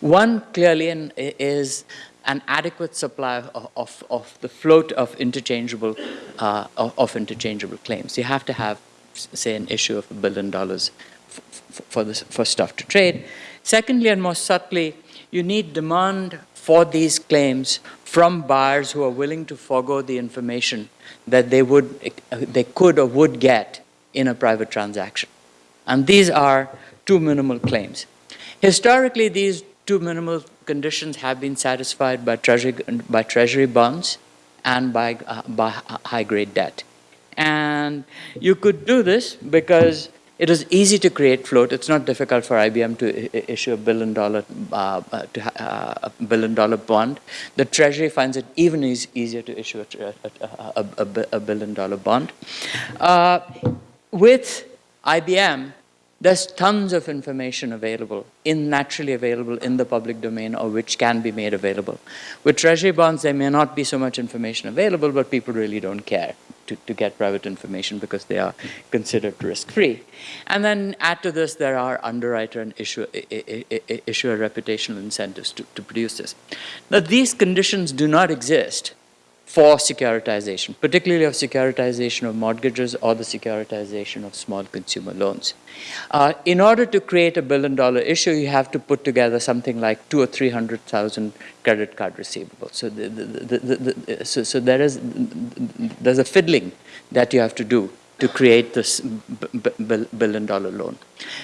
One clearly an, is an adequate supply of, of, of, the float of interchangeable uh, of, of, interchangeable claims. You have to have, say, an issue of a billion dollars for, this, for stuff to trade. Secondly, and more subtly, you need demand for these claims from buyers who are willing to forego the information that they would they could or would get in a private transaction. And these are two minimal claims. Historically, these two minimal conditions have been satisfied by treasury, by treasury bonds and by, uh, by high-grade debt. And you could do this because it is easy to create float. It's not difficult for IBM to issue a billion dollar uh, to, uh, a billion dollar bond. The Treasury finds it even easier to issue a, a, a, a billion dollar bond. Uh, with IBM, there's tons of information available, in naturally available in the public domain or which can be made available. With treasury bonds, there may not be so much information available, but people really don't care to, to get private information because they are considered risk-free. And then add to this, there are underwriter and issuer, issuer reputational incentives to, to produce this. Now, these conditions do not exist for securitization, particularly of securitization of mortgages or the securitization of small consumer loans. Uh, in order to create a billion dollar issue, you have to put together something like two or 300,000 credit card receivables. So, the, the, the, so, so there is, there's a fiddling that you have to do to create this billion dollar loan.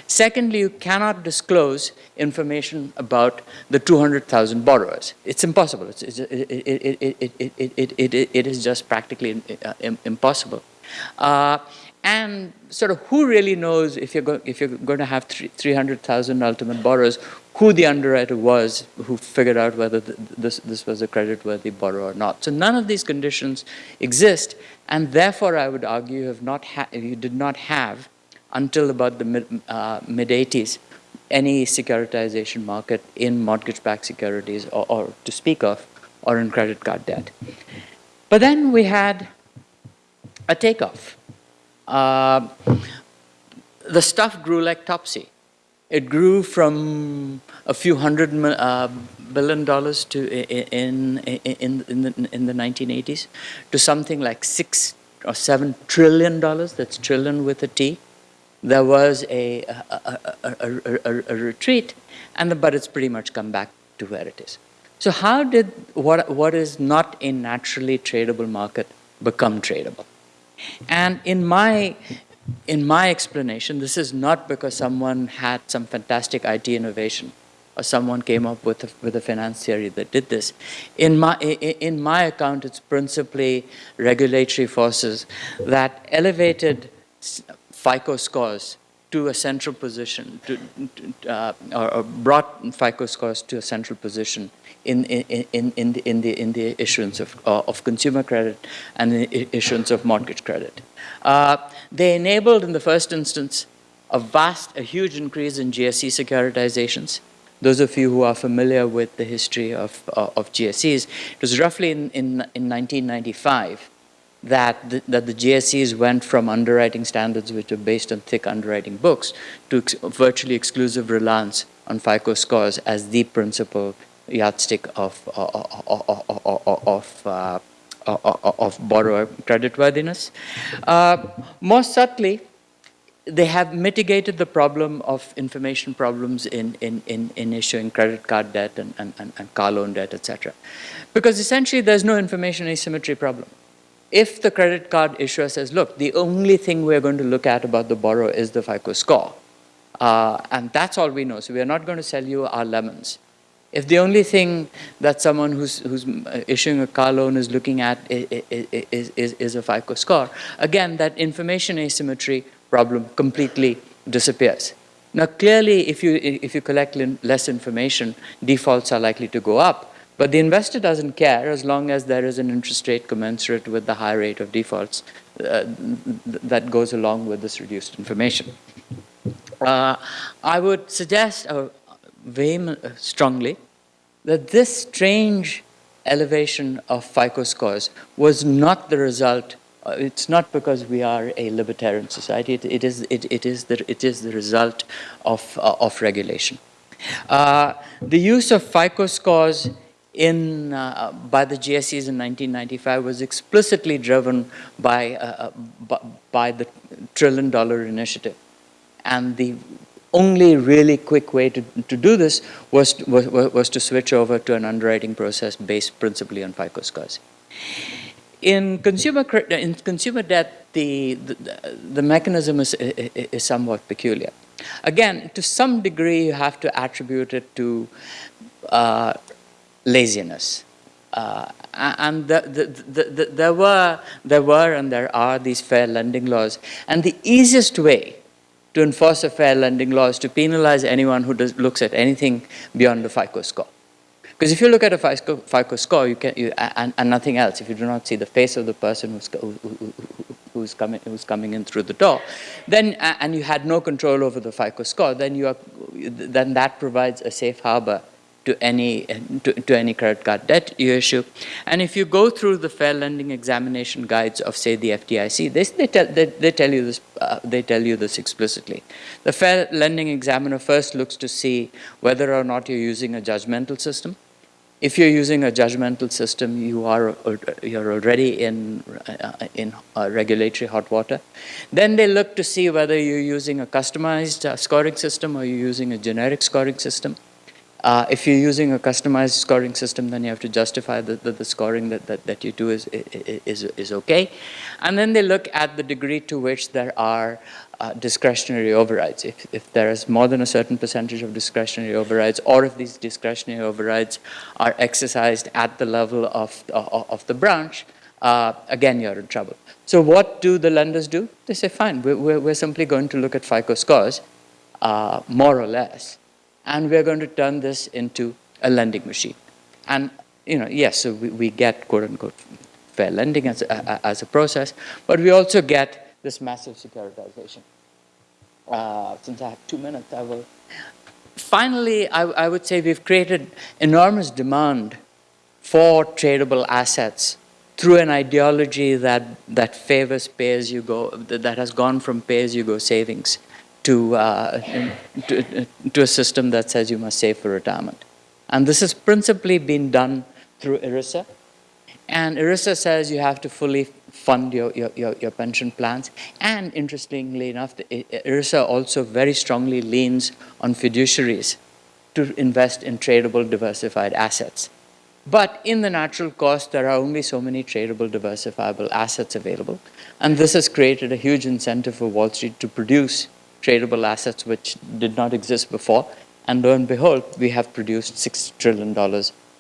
Secondly, you cannot disclose information about the 200,000 borrowers. It's impossible. It's, it's, it, it, it, is just practically impossible. Uh, and sort of who really knows if you're, go, if you're going to have 300,000 ultimate borrowers, who the underwriter was who figured out whether this, this was a credit-worthy borrower or not. So none of these conditions exist, and therefore I would argue you, have not you did not have, until about the mid, uh, mid 80s, any securitization market in mortgage-backed securities or, or to speak of, or in credit card debt. But then we had a takeoff. Uh, the stuff grew like topsy. It grew from a few hundred uh, billion dollars to in in in the, in the 1980s to something like six or seven trillion dollars. That's trillion with a T. There was a, a, a, a, a retreat, and the, but it's pretty much come back to where it is. So how did what what is not a naturally tradable market become tradable? And in my in my explanation, this is not because someone had some fantastic IT innovation or someone came up with a, with a finance theory that did this. In my, in my account, it's principally regulatory forces that elevated FICO scores to a central position, to, uh, or, or brought FICO scores to a central position in, in, in, in, the, in, the, in the issuance of, uh, of consumer credit and the issuance of mortgage credit. Uh, they enabled, in the first instance, a vast, a huge increase in GSE securitizations. Those of you who are familiar with the history of, uh, of GSEs, it was roughly in, in, in 1995 that the, that the GSEs went from underwriting standards which were based on thick underwriting books to ex- virtually exclusive reliance on FICO scores as the principal yardstick of, of, of, of, uh, of borrower creditworthiness. Uh, more subtly, they have mitigated the problem of information problems in, in, in, in issuing credit card debt and, and, and, and car loan debt, etc. Because essentially there's no information asymmetry problem. If the credit card issuer says, look, the only thing we're going to look at about the borrower is the FICO score, uh, and that's all we know, so we're not going to sell you our lemons. If the only thing that someone who's, who's issuing a car loan is looking at is, is, is a FICO score, again, that information asymmetry problem completely disappears. Now, clearly, if you, if you collect less information, defaults are likely to go up. But the investor doesn't care as long as there is an interest rate commensurate with the high rate of defaults uh, that goes along with this reduced information. Uh, I would suggest uh, very strongly that this strange elevation of FICO scores was not the result uh, it's not because we are a libertarian society. It, it, is, it, it, is, the, it is the result of, uh, of regulation. Uh, the use of FICO scores in, uh, by the GSEs in 1995 was explicitly driven by, uh, by the trillion dollar initiative. And the only really quick way to, to do this was, was, was to switch over to an underwriting process based principally on FICO scores. In consumer, in consumer debt, the, the, the mechanism is, is somewhat peculiar. Again, to some degree, you have to attribute it to uh, laziness. Uh, and the, the, the, there, were, there were and there are these fair lending laws. And the easiest way to enforce a fair lending law is to penalize anyone who does, looks at anything beyond the FICO score. Because if you look at a FICO, FICO score you can, you, and, and, nothing else, if you do not see the face of the person who's, who, who, who's, coming, who's coming in through the door, then, and you had no control over the FICO score, then, you are, then that provides a safe harbor to any, to, to, any credit card debt you issue. And if you go through the fair lending examination guides of, say, the FDIC, they, they, tell, they, they tell, you this, uh, they tell you this explicitly. The fair lending examiner first looks to see whether or not you're using a judgmental system. If you're using a judgmental system, you are you're already in uh, in uh, regulatory hot water. Then they look to see whether you're using a customized uh, scoring system or you're using a generic scoring system. Uh, if you're using a customized scoring system, then you have to justify that the, the, scoring that, that, that you do is, is, is okay. And then they look at the degree to which there are uh, discretionary overrides. If, if there is more than a certain percentage of discretionary overrides, or if these discretionary overrides are exercised at the level of, of, of the branch, uh, again, you're in trouble. So what do the lenders do? They say, fine, we're, we're simply going to look at FICO scores, uh, more or less, and we're going to turn this into a lending machine. And, you know, yes, so we, we get quote-unquote fair lending as a, as a process, but we also get this massive securitization. Uh, since I have two minutes, I will finally, I, I would say we've created enormous demand for tradable assets through an ideology that, that favors pay-as-you-go, that that has gone from pay-as-you-go savings to, uh, to, to a system that says you must save for retirement. And this has principally been done through ERISA. And ERISA says you have to fully fund your, your, your, your pension plans. And interestingly enough, the, ERISA also very strongly leans on fiduciaries to invest in tradable diversified assets. But in the natural course, there are only so many tradable diversifiable assets available. And this has created a huge incentive for Wall Street to produce tradable assets which did not exist before. And lo and behold, we have produced $6 trillion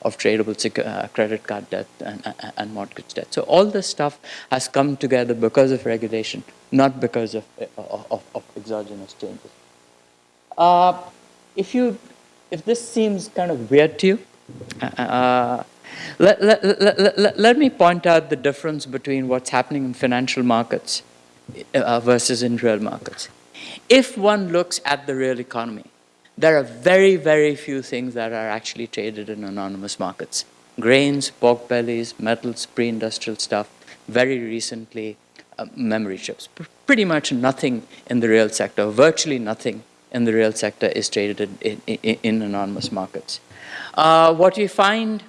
of tradable uh, credit card debt and, and- and mortgage debt. So all this stuff has come together because of regulation, not because of, of, of- of exogenous changes. Uh, if you, if this seems kind of weird to you, uh, let, let, let, let- me point out the difference between what's happening in financial markets uh, versus in real markets. If one looks at the real economy, there are very, very few things that are actually traded in anonymous markets. Grains, pork bellies, metals, pre-industrial stuff, very recently, uh, memory chips. P- pretty much nothing in the real sector, virtually nothing in the real sector is traded in, in, in, anonymous markets. Uh, what we find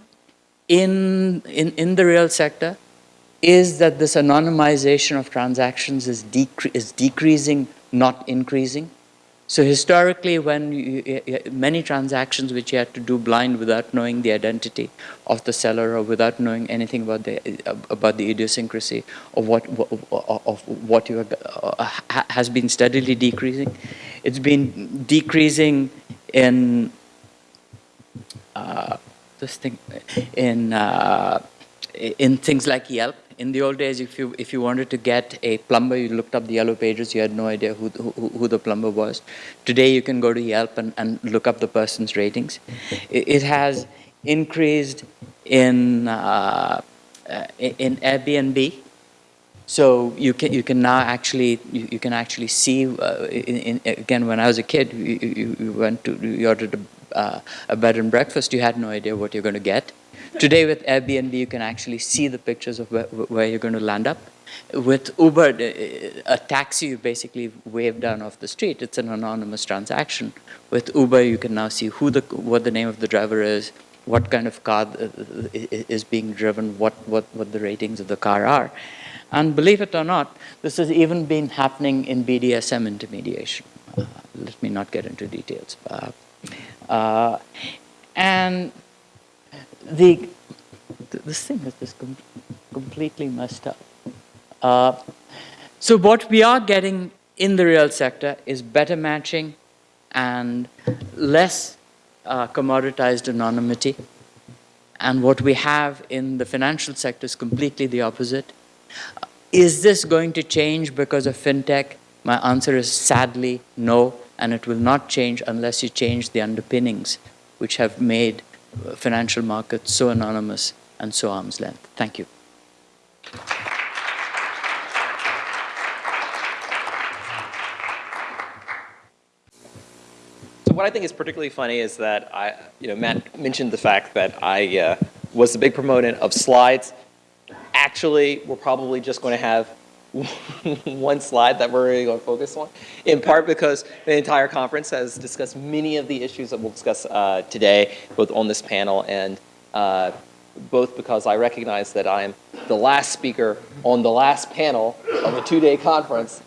in, in, in the real sector is that this anonymization of transactions is, decre- is decreasing, not increasing. So historically, when you, you- many transactions which you had to do blind without knowing the identity of the seller or without knowing anything about the about the idiosyncrasy of what of what you uh, has been steadily decreasing. It's been decreasing in uh, this thing in uh, in things like Yelp. In the old days, if you if you wanted to get a plumber, you looked up the yellow pages. You had no idea who who, who the plumber was. Today, you can go to Yelp and, and look up the person's ratings. It, it has increased in uh, uh, in Airbnb. So you can you can now actually you, you can actually see uh, in, in, again when I was a kid you, you, you went to you ordered a, uh, a bed and breakfast you had no idea what you're going to get. Today with Airbnb you can actually see the pictures of where, where you're going to land up. With Uber, uh, a taxi you basically wave down off the street. It's an anonymous transaction. With Uber you can now see who the what the name of the driver is, what kind of car uh, is being driven, what what what the ratings of the car are. And believe it or not, this has even been happening in BDSM intermediation. Uh, let me not get into details. Uh, uh, and the th- this thing is just com- completely messed up. Uh, so what we are getting in the real sector is better matching and less uh, commoditized anonymity. And what we have in the financial sector is completely the opposite. Is this going to change because of fintech? My answer is sadly no, and it will not change unless you change the underpinnings which have made uh, financial markets so anonymous and so arm's length. Thank you. So what I think is particularly funny is that I, you know, Matt mentioned the fact that I uh, was a big proponent of slides. Actually, we're probably just going to have one slide that we're really going to focus on, in part because the entire conference has discussed many of the issues that we'll discuss uh, today, both on this panel and uh, both because I recognize that I'm the last speaker on the last panel of a two-day conference,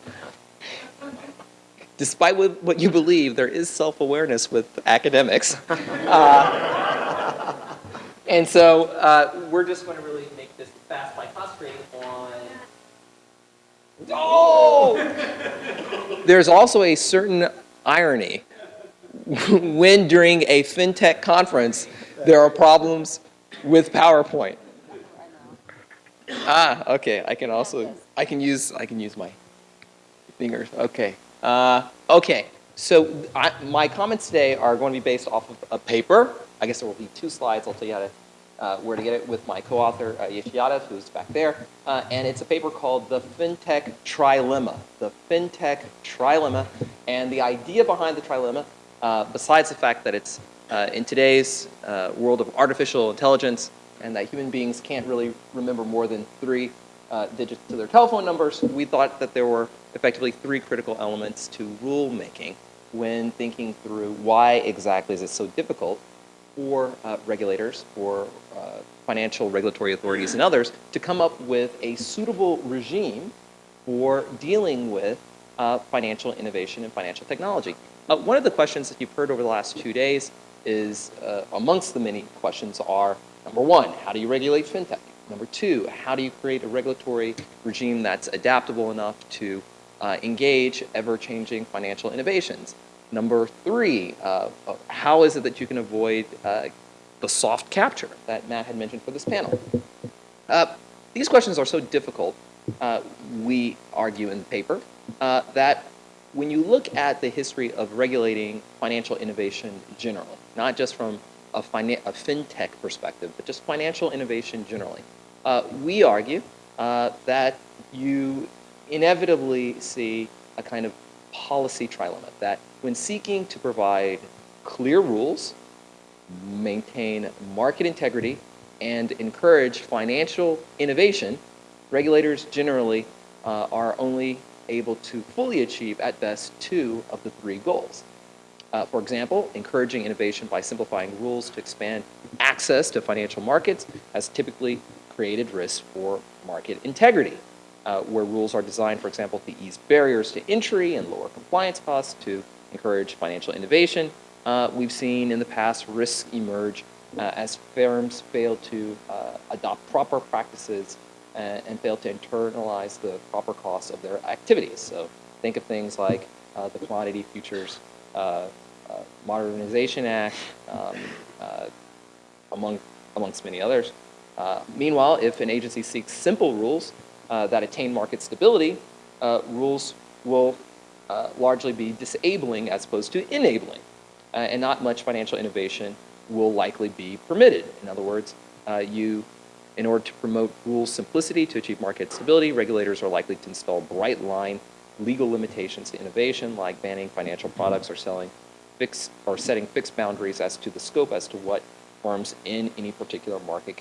despite what, you believe, there is self-awareness with academics. Uh, and so uh, we're just going to really make this fast by concentrating on. Oh! There's also a certain irony when during a fintech conference there are problems with PowerPoint. Ah, okay. I can also I can use I can use my fingers. Okay. Uh, okay. So I, my comments today are going to be based off of a paper. I guess there will be two slides. I'll tell you how to where to get it with my co-author uh, Yesh who's back there, uh, and it's a paper called "The FinTech Trilemma." The FinTech Trilemma, and the idea behind the trilemma uh, besides the fact that it's uh, in today's uh, world of artificial intelligence and that human beings can't really remember more than three uh, digits to their telephone numbers, we thought that there were effectively three critical elements to rulemaking when thinking through why exactly is it so difficult for uh, regulators, for uh, financial regulatory authorities and others to come up with a suitable regime for dealing with uh, financial innovation and financial technology. Uh, one of the questions that you've heard over the last two days is, uh, amongst the many questions are, number one, how do you regulate fintech? Number two, how do you create a regulatory regime that's adaptable enough to uh, engage ever-changing financial innovations? Number three, uh, how is it that you can avoid uh, the soft capture that Matt had mentioned for this panel? Uh, these questions are so difficult, uh, we argue in the paper, uh, that when you look at the history of regulating financial innovation generally, not just from a, a fintech perspective, but just financial innovation generally, uh, we argue that you inevitably see a kind of policy trilemma, that when seeking to provide clear rules, maintain market integrity, and encourage financial innovation, regulators generally uh, are only able to fully achieve, at best, two of the three goals. Uh, for example, encouraging innovation by simplifying rules to expand access to financial markets has typically created risks for market integrity, uh, where rules are designed, for example, to ease barriers to entry and lower compliance costs to encourage financial innovation. Uh, we've seen in the past risks emerge uh, as firms fail to uh, adopt proper practices and, and, fail to internalize the proper costs of their activities. So think of things like uh, the Commodity Futures uh, uh, Modernization Act, um, among, amongst many others. meanwhile, if an agency seeks simple rules that attain market stability, rules will uh, largely be disabling as opposed to enabling. Uh, and not much financial innovation will likely be permitted. In other words, uh, you, in order to promote rule simplicity to achieve market stability, regulators are likely to install bright line legal limitations to innovation, like banning financial products or selling fixed or setting fixed boundaries as to the scope as to what firms in any particular market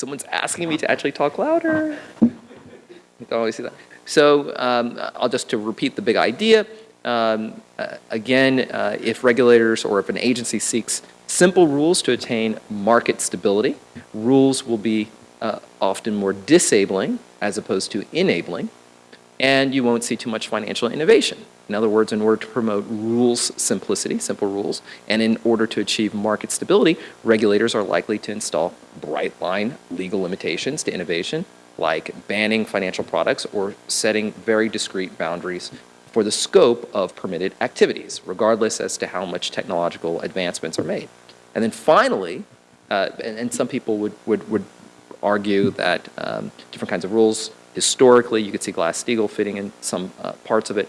someone's asking me to actually talk louder. You don't always see that. So um, I'll just to repeat the big idea. Um, uh, again, uh, if regulators or if an agency seeks simple rules to attain market stability, rules will be uh, often more disabling as opposed to enabling, and you won't see too much financial innovation. In other words, in order to promote rules simplicity, simple rules, and in order to achieve market stability, regulators are likely to install bright line legal limitations to innovation, like banning financial products or setting very discrete boundaries for the scope of permitted activities, regardless as to how much technological advancements are made. And then finally, uh, and, and, some people would, would, would argue that um, different kinds of rules, historically, you could see Glass-Steagall fitting in some uh, parts of it,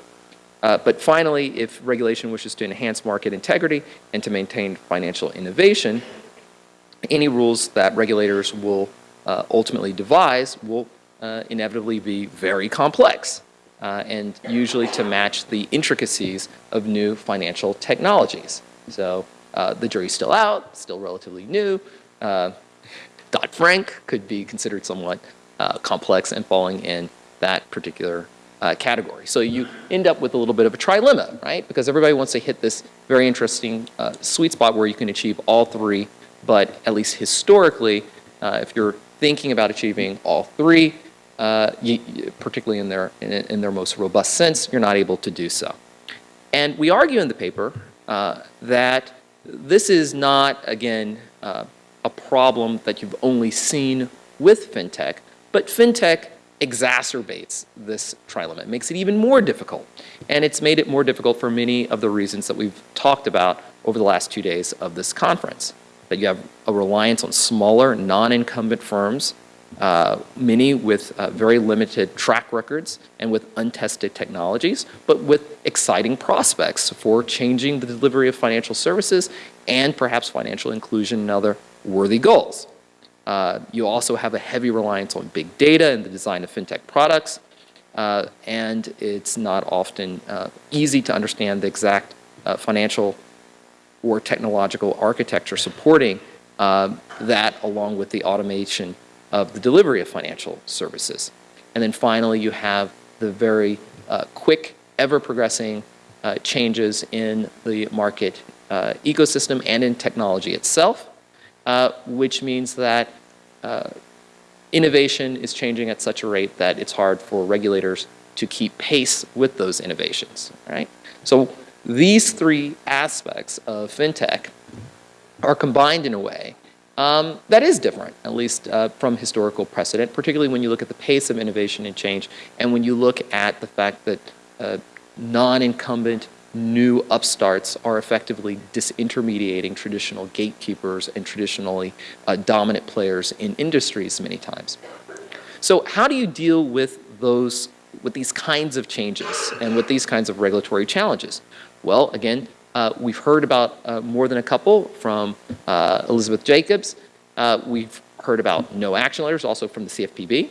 uh, but finally, if regulation wishes to enhance market integrity and to maintain financial innovation, any rules that regulators will uh, ultimately devise will uh, inevitably be very complex uh, and usually to match the intricacies of new financial technologies. So uh, the jury's still out, still relatively new. Uh, Dodd-Frank could be considered somewhat complex and falling in that particular uh, category. So you end up with a little bit of a trilemma, right? Because everybody wants to hit this very interesting uh, sweet spot where you can achieve all three, but at least historically, uh, if you're thinking about achieving all three, uh, you, particularly in their, in, in, their most robust sense, you're not able to do so. And we argue in the paper uh, that this is not, again, uh, a problem that you've only seen with fintech, but fintech exacerbates this trilemma. It makes it even more difficult. And it's made it more difficult for many of the reasons that we've talked about over the last two days of this conference. That you have a reliance on smaller, non-incumbent firms, uh, many with uh, very limited track records and with untested technologies, but with exciting prospects for changing the delivery of financial services and perhaps financial inclusion and other worthy goals. Uh, You also have a heavy reliance on big data in the design of fintech products, uh, and it's not often uh, easy to understand the exact uh, financial or technological architecture supporting um, that along with the automation of the delivery of financial services. And then finally, you have the very uh, quick, ever-progressing uh, changes in the market uh, ecosystem and in technology itself, uh, which means that uh, innovation is changing at such a rate that it's hard for regulators to keep pace with those innovations, right? So these three aspects of fintech are combined in a way um, that is different, at least uh, from historical precedent, particularly when you look at the pace of innovation and change, and when you look at the fact that uh, non-incumbent new upstarts are effectively disintermediating traditional gatekeepers and traditionally uh, dominant players in industries many times. So how do you deal with those, with these kinds of changes and with these kinds of regulatory challenges? Well, again, uh, we've heard about uh, more than a couple from uh, Elizabeth Jacobs. Uh, we've heard about no action letters, also from the CFPB.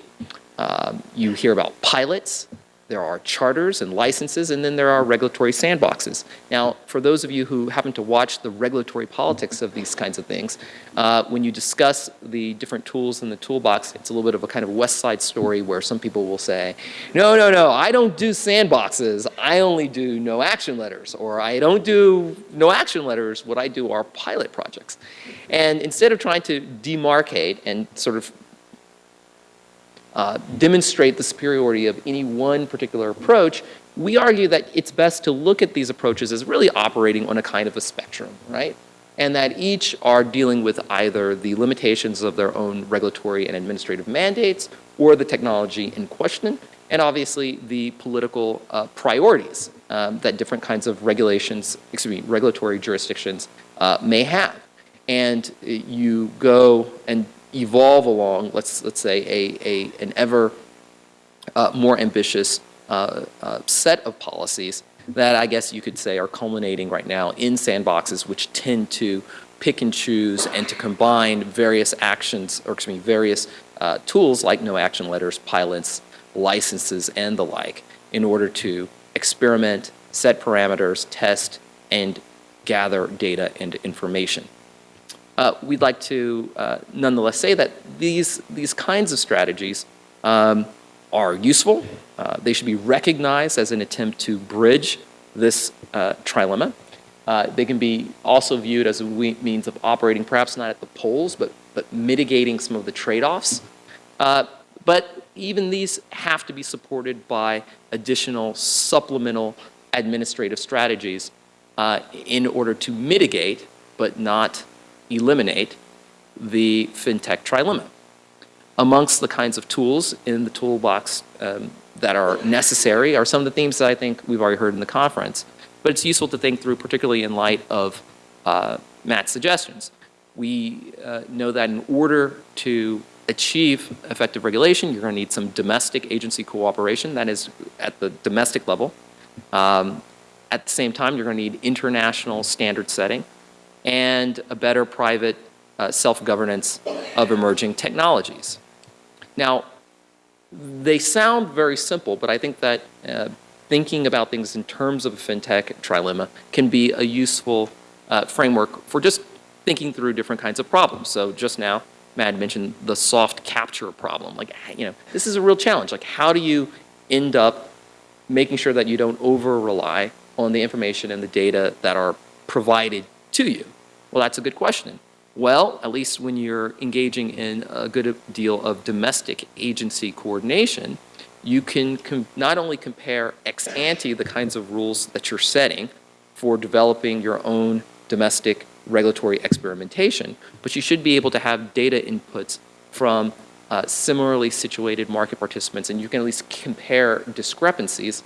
Um, you hear about pilots. There are charters and licenses, and then there are regulatory sandboxes. Now, for those of you who happen to watch the regulatory politics of these kinds of things, uh, when you discuss the different tools in the toolbox, it's a little bit of a kind of West Side story where some people will say, no, no, no, I don't do sandboxes. I only do no action letters. Or I don't do no action letters. What I do are pilot projects. And instead of trying to demarcate and sort of uh, demonstrate the superiority of any one particular approach, we argue that it's best to look at these approaches as really operating on a kind of a spectrum, right? And that each are dealing with either the limitations of their own regulatory and administrative mandates or the technology in question, and obviously the political uh, priorities um, that different kinds of regulations, excuse me, regulatory jurisdictions uh, may have. And uh, you go and evolve along, let's, let's say, a, a, an ever uh, more ambitious uh, uh, set of policies that I guess you could say are culminating right now in sandboxes which tend to pick and choose and to combine various actions, or excuse me, various uh, tools like no action letters, pilots, licenses, and the like in order to experiment, set parameters, test, and gather data and information. Uh, we'd like to uh, nonetheless say that these, these kinds of strategies um, are useful. Uh, they should be recognized as an attempt to bridge this uh, trilemma. Uh, they can be also viewed as a means of operating perhaps not at the poles, but, but mitigating some of the trade-offs. Uh, but even these have to be supported by additional supplemental administrative strategies in order to mitigate, but not eliminate the fintech trilemma. Amongst the kinds of tools in the toolbox um, that are necessary are some of the themes that I think we've already heard in the conference, but it's useful to think through, particularly in light of uh, Matt's suggestions. We uh, know that in order to achieve effective regulation, you're going to need some domestic agency cooperation, that is at the domestic level. Um, at the same time, you're going to need international standard setting and a better private uh, self-governance of emerging technologies. Now, they sound very simple, but I think that uh, thinking about things in terms of a fintech trilemma can be a useful uh, framework for just thinking through different kinds of problems. So just now, Matt mentioned the soft capture problem. Like, you know, this is a real challenge. Like, how do you end up making sure that you don't over-rely on the information and the data that are provided to you? Well, that's a good question. Well, at least when you're engaging in a good deal of domestic agency coordination, you can not only compare ex ante the kinds of rules that you're setting for developing your own domestic regulatory experimentation, but you should be able to have data inputs from uh, similarly situated market participants, and you can at least compare discrepancies,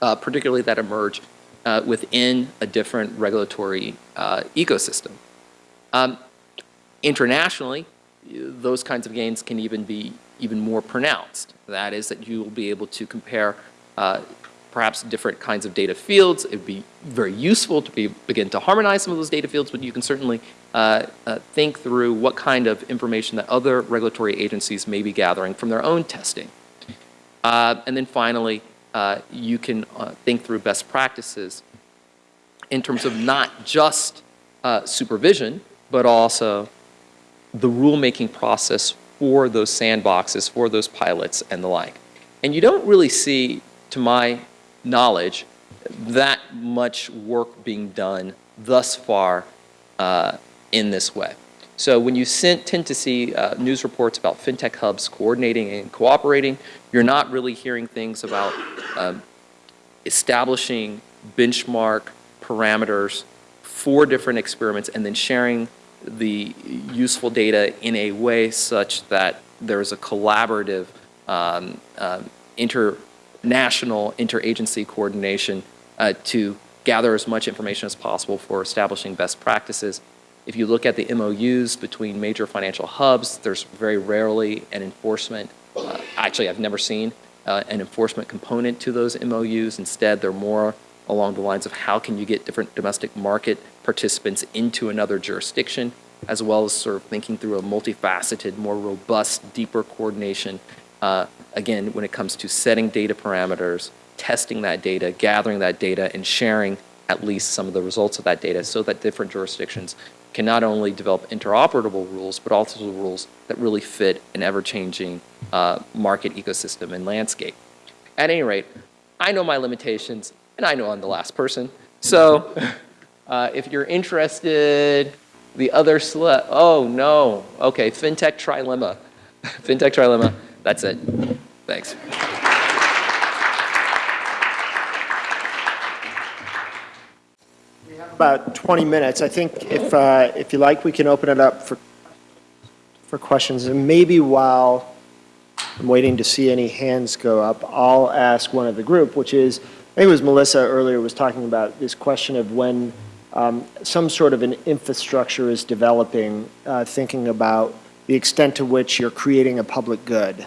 uh, particularly that emerge uh, within a different regulatory uh, ecosystem. Um, internationally, those kinds of gains can even be even more pronounced. That is that you will be able to compare uh, perhaps different kinds of data fields. It would be very useful to be, begin to harmonize some of those data fields, but you can certainly uh, uh, think through what kind of information that other regulatory agencies may be gathering from their own testing. Uh, and then finally, uh, you can uh, think through best practices in terms of not just uh, supervision, but also the rulemaking process for those sandboxes, for those pilots and the like. And you don't really see, to my knowledge, that much work being done thus far uh, in this way. So when you tend to see uh, news reports about fintech hubs coordinating and cooperating, you're not really hearing things about um, establishing benchmark parameters for different experiments and then sharing the useful data in a way such that there's a collaborative um, um, international interagency coordination uh, to gather as much information as possible for establishing best practices. If you look at the MOUs between major financial hubs, there's very rarely an enforcement, uh, actually I've never seen uh, an enforcement component to those MOUs. Instead, they're more along the lines of how can you get different domestic market participants into another jurisdiction, as well as sort of thinking through a multifaceted, more robust, deeper coordination, uh, again, when it comes to setting data parameters, testing that data, gathering that data, and sharing at least some of the results of that data so that different jurisdictions can not only develop interoperable rules, but also rules that really fit an ever-changing uh, market ecosystem and landscape. At any rate, I know my limitations, and I know I'm the last person. So uh, if you're interested, the other sli oh no, okay, FinTech Trilemma. FinTech Trilemma, that's it. Thanks. About 20 minutes. I think if, uh, if you like, we can open it up for, for questions. And maybe while I'm waiting to see any hands go up, I'll ask one of the group, which is, I think it was Melissa earlier was talking about this question of when um, some sort of an infrastructure is developing, uh, thinking about the extent to which you're creating a public good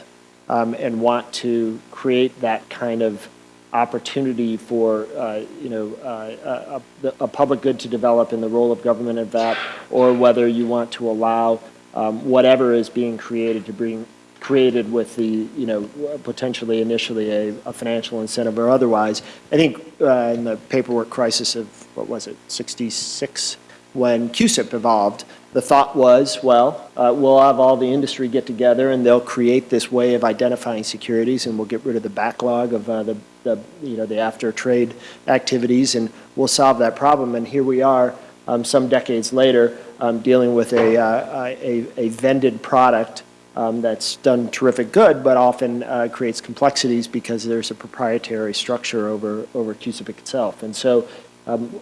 um, and want to create that kind of opportunity for, uh, you know, uh, a, a, public good to develop in the role of government of that, or whether you want to allow um, whatever is being created to bring created with the, you know, potentially initially a, a financial incentive or otherwise. I think uh, in the paperwork crisis of, what was it, 66, when CUSIP evolved, the thought was, well, uh, we'll have all the industry get together and they'll create this way of identifying securities and we'll get rid of the backlog of uh, the, the, you know, the after trade activities and we'll solve that problem. And here we are um, some decades later um, dealing with a, uh, a, a vended product um, that's done terrific good, but often uh, creates complexities because there's a proprietary structure over, over CUSIP itself. And so um,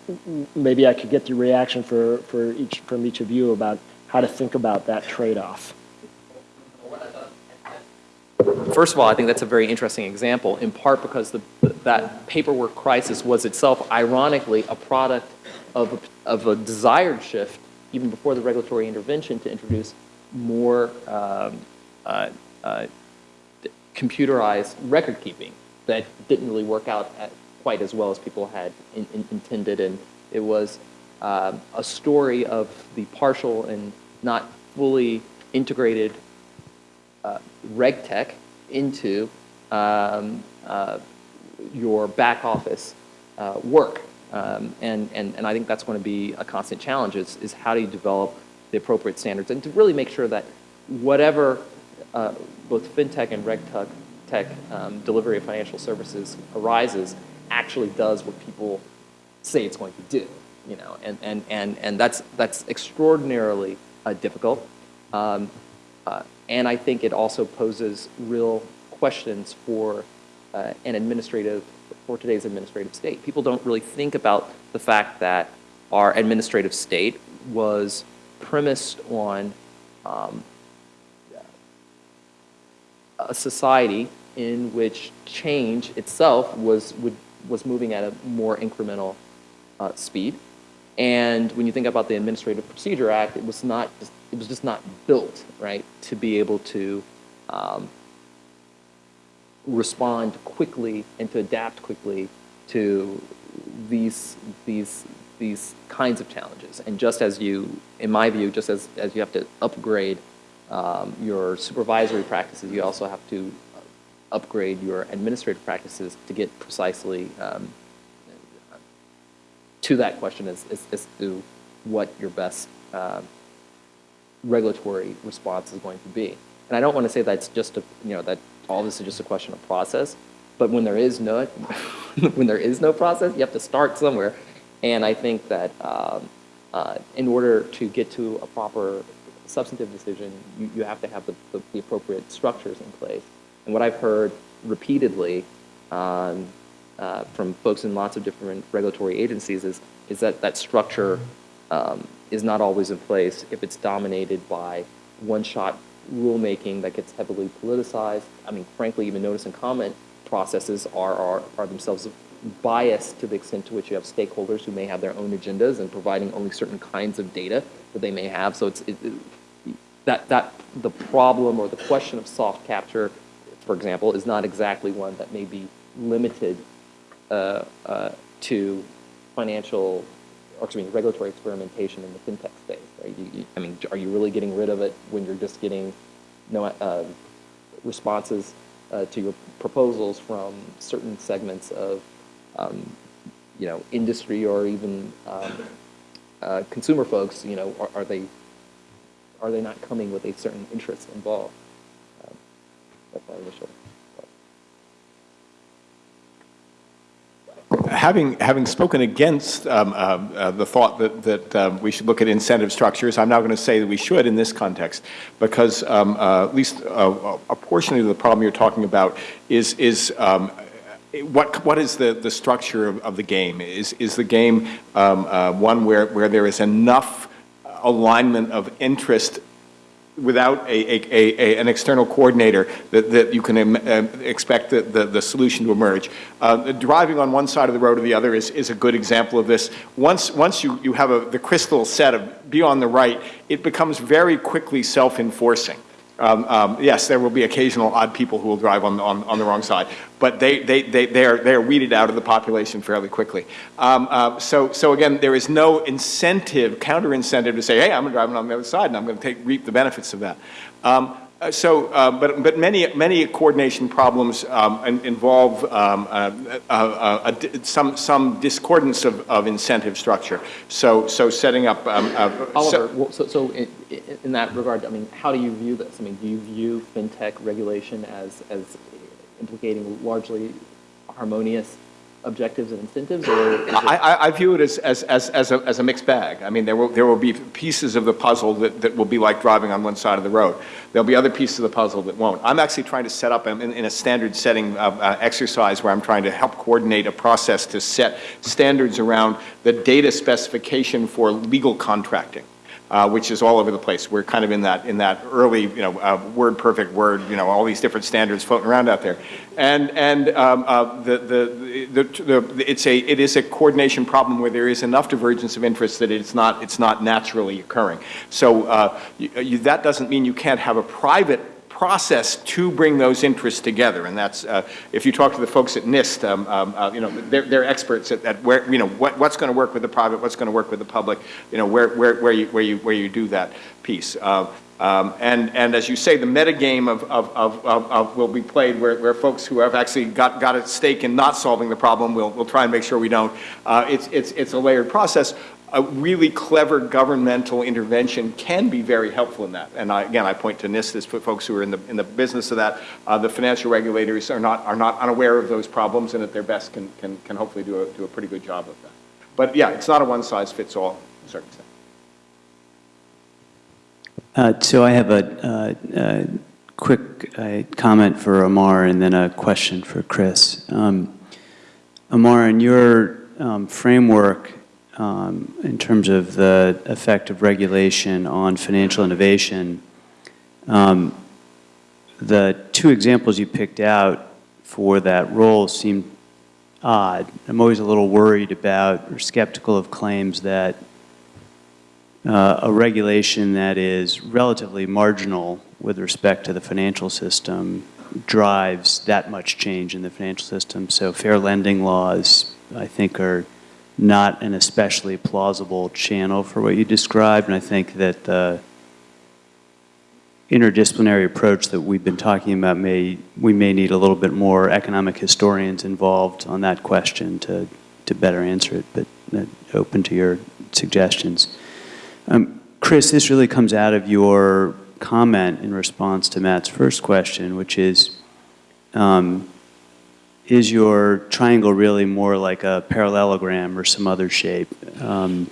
maybe I could get the reaction for, for each, from each of you about how to think about that trade-off. First of all, I think that's a very interesting example, in part because the, that paperwork crisis was itself, ironically, a product of a, of a desired shift, even before the regulatory intervention, to introduce more um, uh, uh, computerized record keeping that didn't really work out quite as well as people had in, in, intended. And it was um, a story of the partial and not fully integrated uh, reg tech into um, uh, your back office uh, work. Um, and, and, and I think that's going to be a constant challenge is, is how do you develop the appropriate standards and to really make sure that whatever uh, both fintech and reg tech, tech um, delivery of financial services arises actually does what people say it's going to do, you know, and, and, and, and that's, that's extraordinarily uh, difficult. Um, uh, and I think it also poses real questions for uh, an administrative, for today's administrative state. People don't really think about the fact that our administrative state was premised on um, a society in which change itself was, would, was moving at a more incremental uh, speed. And when you think about the Administrative Procedure Act, it was not just, it was just not built right to be able to um, respond quickly and to adapt quickly to these, these, these kinds of challenges. And just as you, in my view, just as, as you have to upgrade um, your supervisory practices, you also have to upgrade your administrative practices to get precisely um, to that question as, as, as to what your best uh, regulatory response is going to be. And I don't want to say that's just a, you know, that all this is just a question of process, but when there is no, when there is no process, you have to start somewhere. And I think that um, uh, in order to get to a proper substantive decision, you, you have to have the, the, the appropriate structures in place. And what I've heard repeatedly um, uh, from folks in lots of different regulatory agencies is, is that that structure um, is not always in place if it's dominated by one-shot rulemaking that gets heavily politicized. I mean, frankly, even notice and comment processes are, are, are themselves biased to the extent to which you have stakeholders who may have their own agendas and providing only certain kinds of data that they may have. So it's, it, it, that, that the problem or the question of soft capture, for example, is not exactly one that may be limited uh, uh, to financial, or excuse me, regulatory experimentation in the fintech space. Right? You, you, I mean, are you really getting rid of it when you're just getting no uh, responses uh, to your proposals from certain segments of, um, you know, industry or even um, uh, consumer folks? You know, are, are they are they not coming with a certain interest involved? Um, that's my initial. Having, having spoken against um, um, uh, the thought that, that um, we should look at incentive structures, I'm now going to say that we should in this context, because um, uh, at least uh, a portion of the problem you're talking about is, is um, what, what is the, the structure of, of the game? Is, is the game um, uh, one where, where there is enough alignment of interest without a, a, a, an external coordinator that, that you can um, expect the, the, the, solution to emerge. Uh, driving on one side of the road or the other is, is a good example of this. Once, once you, you have a, the crystal set of be on the right, it becomes very quickly self-enforcing. Um, um, yes, there will be occasional odd people who will drive on, on, on the wrong side, but they, they, they, they, are, they are weeded out of the population fairly quickly. Um, uh, so, so again, there is no incentive, counter-incentive to say, hey, I'm driving on the other side and I'm going to take, reap the benefits of that. Uh, so, uh, but, but many, many coordination problems um, involve um, uh, uh, uh some, some discordance of, of incentive structure. So, so setting up. Um, Oliver, well, so, so in, in, that regard, I mean, how do you view this? I mean, do you view fintech regulation as, as implicating largely harmonious objectives and incentives, or I, I, view it as, as, as, as, a, as a mixed bag. I mean, there will, there will be pieces of the puzzle that, that will be like driving on one side of the road. There'll be other pieces of the puzzle that won't. I'm actually trying to set up in, in a standard setting of, uh, exercise where I'm trying to help coordinate a process to set standards around the data specification for legal contracting uh, which is all over the place. We're kind of in that in that early, you know, uh, word perfect word, you know, all these different standards floating around out there, and and um, uh, the, the, the the it's a it is a coordination problem where there is enough divergence of interest that it's not it's not naturally occurring. So uh, you, you, that doesn't mean you can't have a private process to bring those interests together. And that's, uh, if you talk to the folks at NIST, um, um, uh, you know, they're, they're experts at, at, where, you know, what, what's going to work with the private, what's going to work with the public, you know, where, where, where, you, where, you, where you do that piece. Uh, um, and, and as you say, the metagame of, of, of, of, will be played where, where folks who have actually got, got a stake in not solving the problem will will try and make sure we don't. Uh, it's, it's, it's a layered process a really clever governmental intervention can be very helpful in that. And I, again, I point to NIST as folks who are in the, in the business of that. Uh, the financial regulators are not, are not unaware of those problems and at their best can, can, can hopefully do a, do a pretty good job of that. But yeah, it's not a one-size-fits-all circumstance. Uh, so I have a, uh, quick uh, comment for Amar and then a question for Chris. Um, Amar, in your um, framework, um, in terms of the effect of regulation on financial innovation. Um, the two examples you picked out for that role seem odd. I'm always a little worried about or skeptical of claims that uh, a regulation that is relatively marginal with respect to the financial system drives that much change in the financial system. So fair lending laws, I think, are not an especially plausible channel for what you described, and I think that the interdisciplinary approach that we've been talking about may, we may need a little bit more economic historians involved on that question to, to better answer it, but uh, open to your suggestions. Um, Chris, this really comes out of your comment in response to Matt's first question, which is, um, is your triangle really more like a parallelogram or some other shape? Um,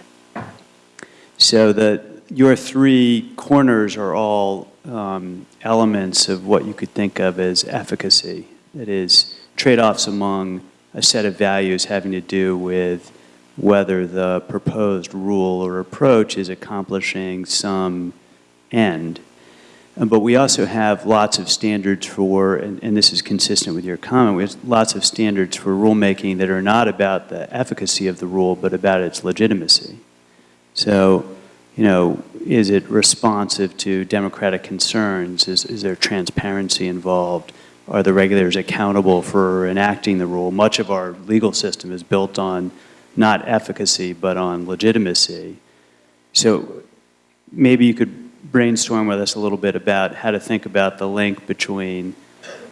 so that your three corners are all um, elements of what you could think of as efficacy. That is, trade-offs among a set of values having to do with whether the proposed rule or approach is accomplishing some end. But we also have lots of standards for, and, and this is consistent with your comment, we have lots of standards for rulemaking that are not about the efficacy of the rule, but about its legitimacy. So, you know, is it responsive to democratic concerns? Is, is there transparency involved? Are the regulators accountable for enacting the rule? Much of our legal system is built on not efficacy, but on legitimacy. So maybe you could brainstorm with us a little bit about how to think about the link between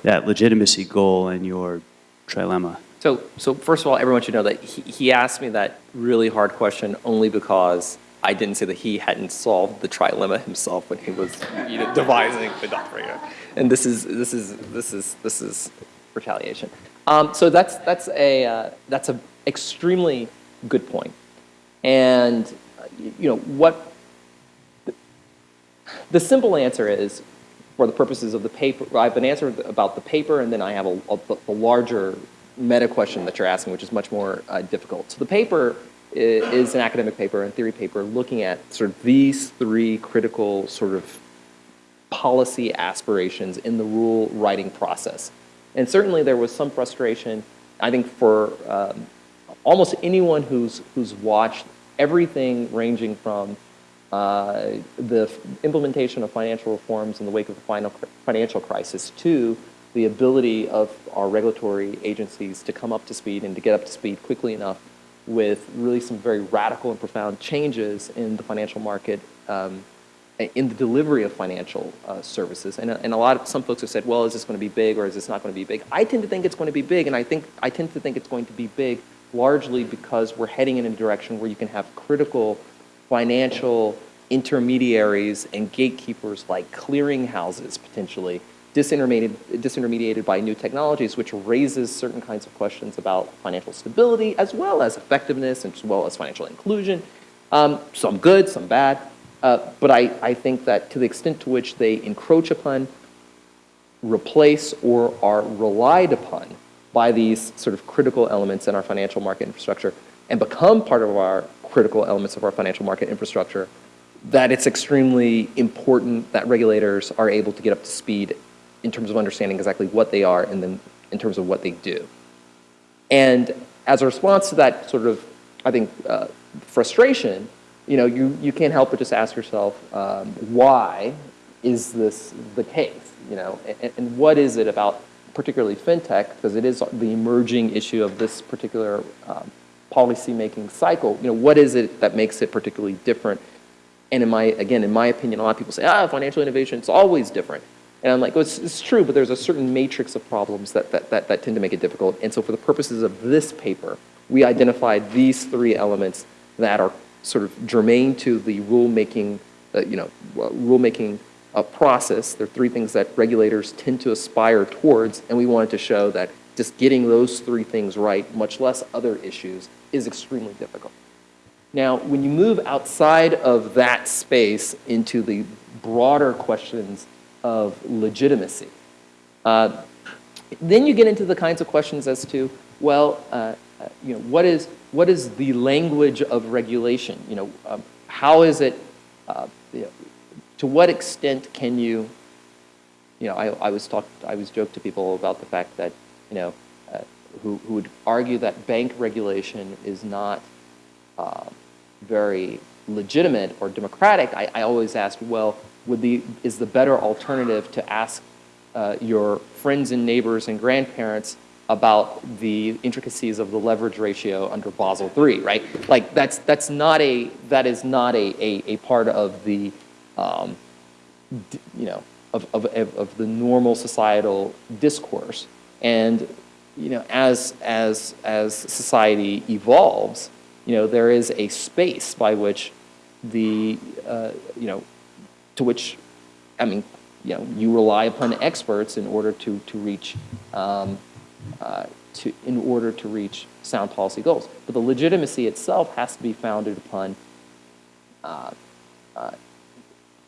that legitimacy goal and your trilemma. So, so first of all, everyone should know that he, he asked me that really hard question only because I didn't say that he hadn't solved the trilemma himself when he was you know, devising the doctrine. And this is this is this is this is retaliation. Um, so that's that's a uh, that's an extremely good point. And uh, you know what the simple answer is, for the purposes of the paper, I have an answer about the paper, and then I have a, a, the larger meta question that you're asking, which is much more uh, difficult. So the paper is an academic paper and theory paper looking at sort of these three critical sort of policy aspirations in the rule writing process. And certainly there was some frustration, I think, for um, almost anyone who's, who's watched everything ranging from uh, the implementation of financial reforms in the wake of the final financial crisis to the ability of our regulatory agencies to come up to speed and to get up to speed quickly enough with really some very radical and profound changes in the financial market um, in the delivery of financial uh, services. And, and a lot of, some folks have said, well, is this going to be big or is this not going to be big? I tend to think it's going to be big, and I think, I tend to think it's going to be big largely because we're heading in a direction where you can have critical financial intermediaries and gatekeepers like clearinghouses potentially disintermediated, disintermediated by new technologies, which raises certain kinds of questions about financial stability as well as effectiveness and as well as financial inclusion. Um, some good, some bad. Uh, but I, I think that to the extent to which they encroach upon, replace, or are relied upon by these sort of critical elements in our financial market infrastructure and become part of our critical elements of our financial market infrastructure, that it's extremely important that regulators are able to get up to speed in terms of understanding exactly what they are and then in terms of what they do. And as a response to that sort of, I think, uh, frustration, you know, you, you can't help but just ask yourself, um, why is this the case? You know, and, and what is it about particularly fintech, because it is the emerging issue of this particular um, policy-making cycle, you know, what is it that makes it particularly different? And in my, again, in my opinion, a lot of people say, ah, financial innovation, it's always different. And I'm like, well, it's, it's true, but there's a certain matrix of problems that, that, that, that tend to make it difficult. And so for the purposes of this paper, we identified these three elements that are sort of germane to the rulemaking, uh, you know, uh, rulemaking uh, process. There are three things that regulators tend to aspire towards, and we wanted to show that just getting those three things right, much less other issues, is extremely difficult. Now, when you move outside of that space into the broader questions of legitimacy, uh, then you get into the kinds of questions as to, well, uh, uh, you know, what is, what is the language of regulation? You know, um, how is it, uh, you know, to what extent can you, you know, I, I was talked, I was joked to people about the fact that, you know, uh, who, who would argue that bank regulation is not uh, very legitimate or democratic, I, I always ask, well, would the, is the better alternative to ask uh, your friends and neighbors and grandparents about the intricacies of the leverage ratio under Basel III, right? Like that's that's not a that is not a a, a part of the um, you know of of of the normal societal discourse. And you know as as as society evolves, you know there is a space by which the uh, you know to which I mean you know you rely upon experts in order to to reach um, uh, to, in order to reach sound policy goals. But the legitimacy itself has to be founded upon, uh, uh,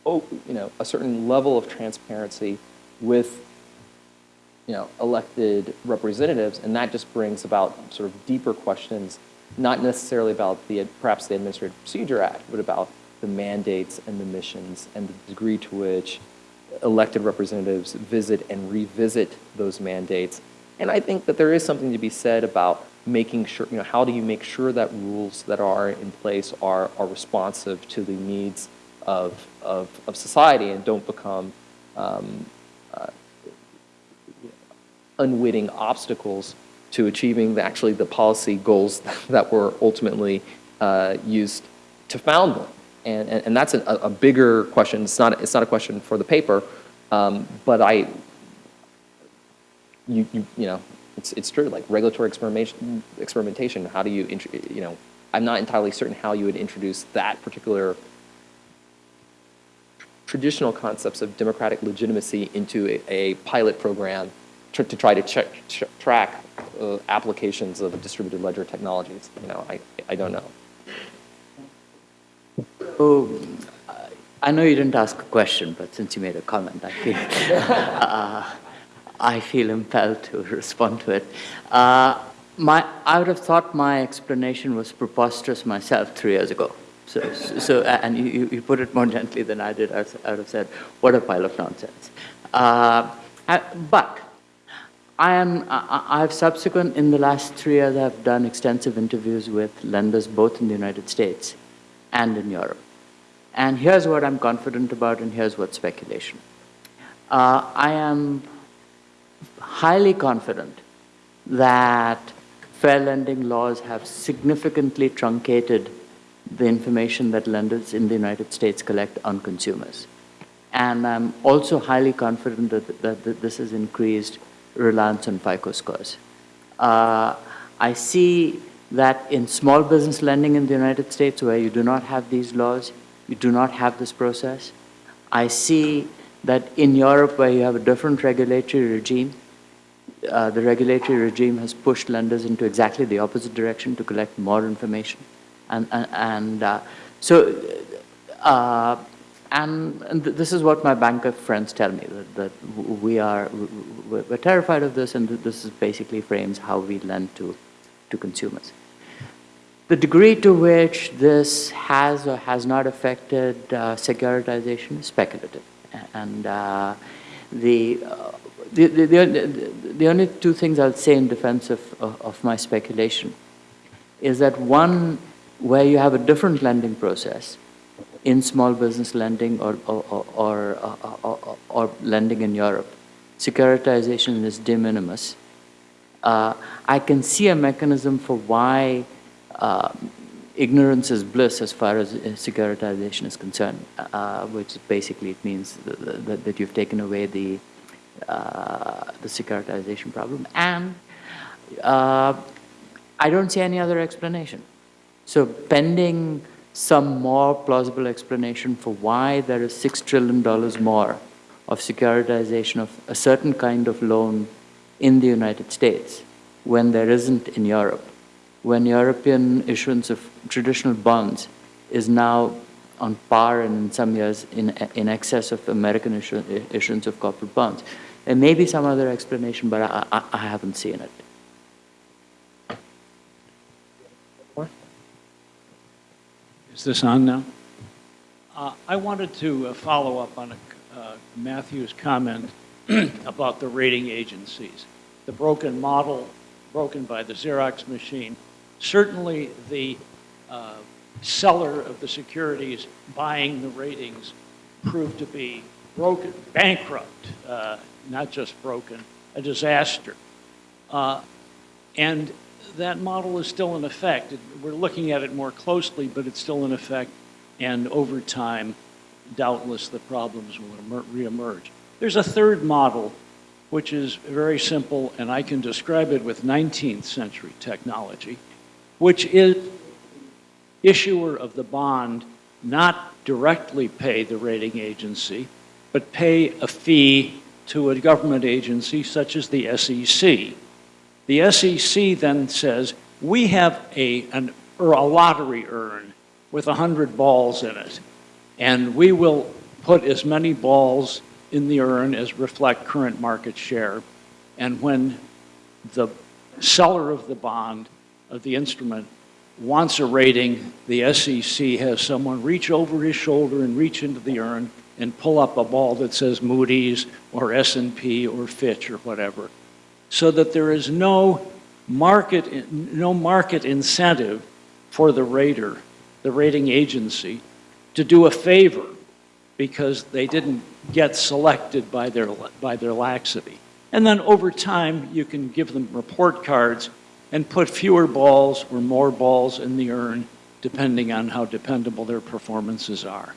oh, you know, a certain level of transparency with, you know, elected representatives, and that just brings about sort of deeper questions, not necessarily about the perhaps the Administrative Procedure Act, but about the mandates and the missions and the degree to which elected representatives visit and revisit those mandates. And I think that there is something to be said about making sure, you know, how do you make sure that rules that are in place are, are responsive to the needs of, of, of society and don't become um, unwitting obstacles to achieving the, actually the policy goals that were ultimately uh, used to found them. And, and, and that's a, a bigger question. It's not, it's not a question for the paper, um, but I, you, you, you know, it's, it's true, like regulatory experimentation, experimentation, how do you, you know, I'm not entirely certain how you would introduce that particular traditional concepts of democratic legitimacy into a, a pilot program tr- to try to check, ch- track uh, applications of distributed ledger technologies. You know, I, I don't know. So, uh, I know you didn't ask a question, but since you made a comment, I feel, uh, I feel impelled to respond to it. Uh, my, I would have thought my explanation was preposterous myself three years ago. So, so and you, you put it more gently than I did. I would have said, what a pile of nonsense. Uh, but I am, I, I've subsequent, in the last three years, I've done extensive interviews with lenders both in the United States and in Europe. And here's what I'm confident about, and here's what's speculation. Uh, I am highly confident that fair lending laws have significantly truncated the information that lenders in the United States collect on consumers. And I'm also highly confident that, that, that this has increased reliance on FICO scores. Uh, I see that in small business lending in the United States, where you do not have these laws, you do not have this process. I see that in Europe, where you have a different regulatory regime, uh, the regulatory regime has pushed lenders into exactly the opposite direction to collect more information. And, and, and uh, so, uh, and, and th this is what my banker friends tell me, that, that we are, we're terrified of this, and this is basically frames how we lend to, to consumers. The degree to which this has or has not affected uh, securitization is speculative. And uh, the, uh, the, the, the, the, only two things I'll say in defense of, of, of my speculation is that one, where you have a different lending process in small business lending or, or, or, or, or lending in Europe, securitization is de minimis. Uh, I can see a mechanism for why uh, ignorance is bliss as far as securitization is concerned, uh, which basically it means that, that, you've taken away the, uh, the securitization problem. And uh, I don't see any other explanation. So pending some more plausible explanation for why there is $6 trillion more of securitization of a certain kind of loan in the United States when there isn't in Europe when European issuance of traditional bonds is now on par and in some years in, in excess of American issuance of corporate bonds. There may be some other explanation, but I, I, I haven't seen it. Is this on now? Uh, I wanted to uh, follow up on a, uh, Matthew's comment about the rating agencies. The broken model, broken by the Xerox machine, certainly the uh, seller of the securities buying the ratings proved to be broken, bankrupt, uh, not just broken, a disaster. Uh, And that model is still in effect. We're looking at it more closely, but it's still in effect, and over time, doubtless the problems will reemerge. There's a third model, which is very simple, and I can describe it with 19th century technology, which is issuer of the bond not directly pay the rating agency, but pay a fee to a government agency such as the SEC. The SEC then says, we have a, an, or a lottery urn with 100 balls in it, and we will put as many balls in the urn as reflect current market share. And when the seller of the bond, of the instrument, wants a rating, the SEC has someone reach over his shoulder and reach into the urn and pull up a ball that says Moody's or S&P or Fitch or whatever, so that there is no market, no market incentive for the rater, the rating agency, to do a favor because they didn't get selected by their, by their laxity. And then over time, you can give them report cards and put fewer balls or more balls in the urn, depending on how dependable their performances are.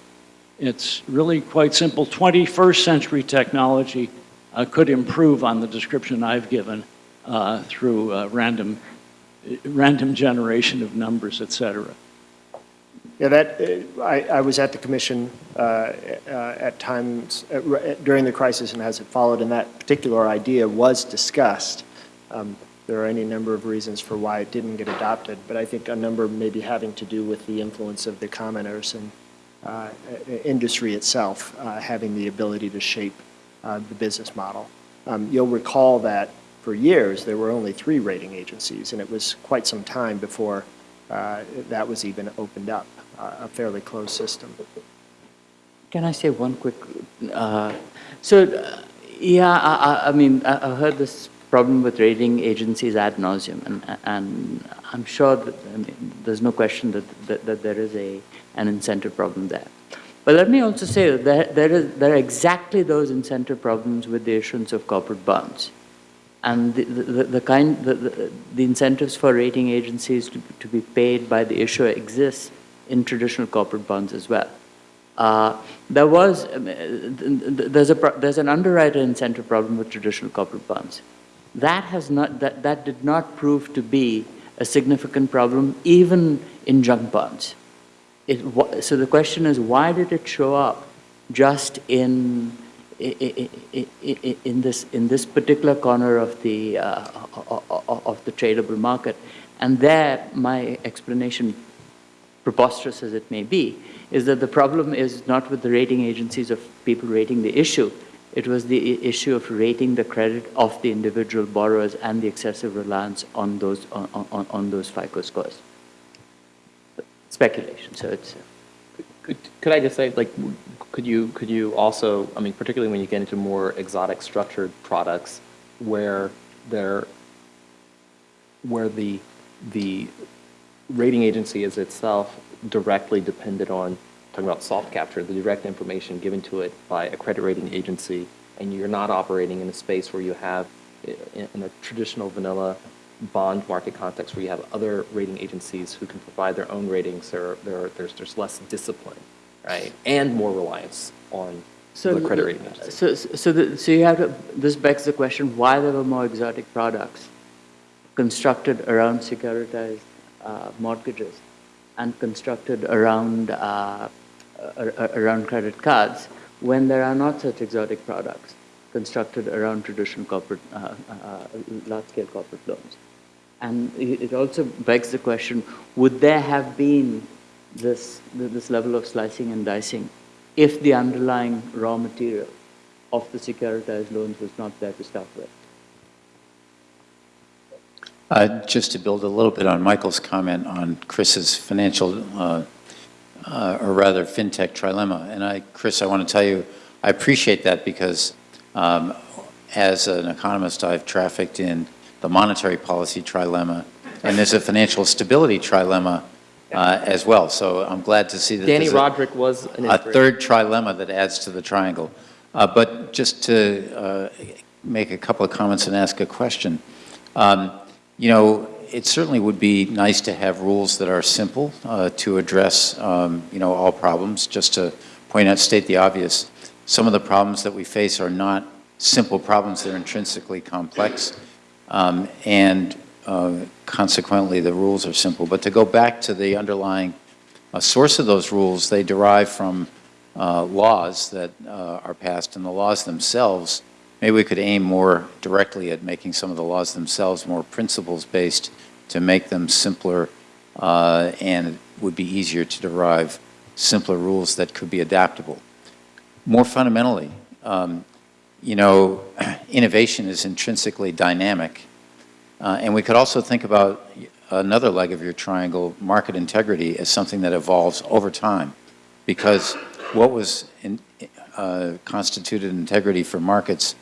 It's really quite simple. 21st century technology uh, could improve on the description I've given uh, through uh, random, random generation of numbers, et cetera. Yeah, that, I, I was at the commission uh, uh, at times during the crisis and as it followed, and that particular idea was discussed. Um, There are any number of reasons for why it didn't get adopted, but I think a number maybe having to do with the influence of the commenters and uh, industry itself uh, having the ability to shape uh, the business model. Um, You'll recall that for years, there were only three rating agencies, and it was quite some time before uh, that was even opened up, uh, a fairly closed system. Can I say one quick? Uh, so, uh, yeah, I, I, mean, I, I heard this problem with rating agencies ad nauseum, and, and I'm sure that I mean, there's no question that, that, that there is a an incentive problem there. But let me also say that there, there, is, there are exactly those incentive problems with the issuance of corporate bonds. And the, the, the kind, the, the, incentives for rating agencies to, to be paid by the issuer exists in traditional corporate bonds as well. Uh, there was, th- th- there's, a, there's an underwriter incentive problem with traditional corporate bonds. That has not, that, that did not prove to be a significant problem even in junk bonds. It, so the question is, why did it show up just in, in this, in this particular corner of the, uh, of the tradable market? And there, my explanation preposterous as it may be, is that the problem is not with the rating agencies of people rating the issue. It was the issue of rating the credit of the individual borrowers and the excessive reliance on those, on, on, on those FICO scores. Speculation, so it's, uh, Could, could I just say, like, could you, could you also, I mean, particularly when you get into more exotic structured products where they're, where the, the rating agency is itself directly dependent on, talking about soft capture, the direct information given to it by a credit rating agency, and you're not operating in a space where you have, in in a traditional vanilla bond market context where you have other rating agencies who can provide their own ratings, there, there, there's, there's less discipline, right? And more reliance on So the credit rating agency. So, so, the, so you have to, this begs the question, why there were more exotic products constructed around securitized uh, mortgages and constructed around, uh, around credit cards when there are not such exotic products constructed around traditional corporate, uh, uh, large-scale corporate loans. And it also begs the question, would there have been this, this level of slicing and dicing if the underlying raw material of the securitized loans was not there to start with? Uh, Just to build a little bit on Michael's comment on Chris's financial, uh, uh, or rather fintech trilemma. And I, Chris, I want to tell you, I appreciate that because um, as an economist, I've trafficked in the monetary policy trilemma, and there's a financial stability trilemma uh, as well. So I'm glad to see that Dani there's a- Rodrik was an a third trilemma that adds to the triangle. Uh, But just to uh, make a couple of comments and ask a question, um, you know, it certainly would be nice to have rules that are simple uh, to address, um, you know, all problems. Just to point out, state the obvious, some of the problems that we face are not simple problems, they're intrinsically complex. Um, And uh, consequently, the rules are simple. But to go back to the underlying uh, source of those rules, they derive from uh, laws that uh, are passed, and the laws themselves, maybe we could aim more directly at making some of the laws themselves more principles-based to make them simpler, uh, and it would be easier to derive simpler rules that could be adaptable. More fundamentally, um, you know, innovation is intrinsically dynamic, uh, and we could also think about another leg of your triangle, market integrity, as something that evolves over time. Because what was in, uh, constituted integrity for markets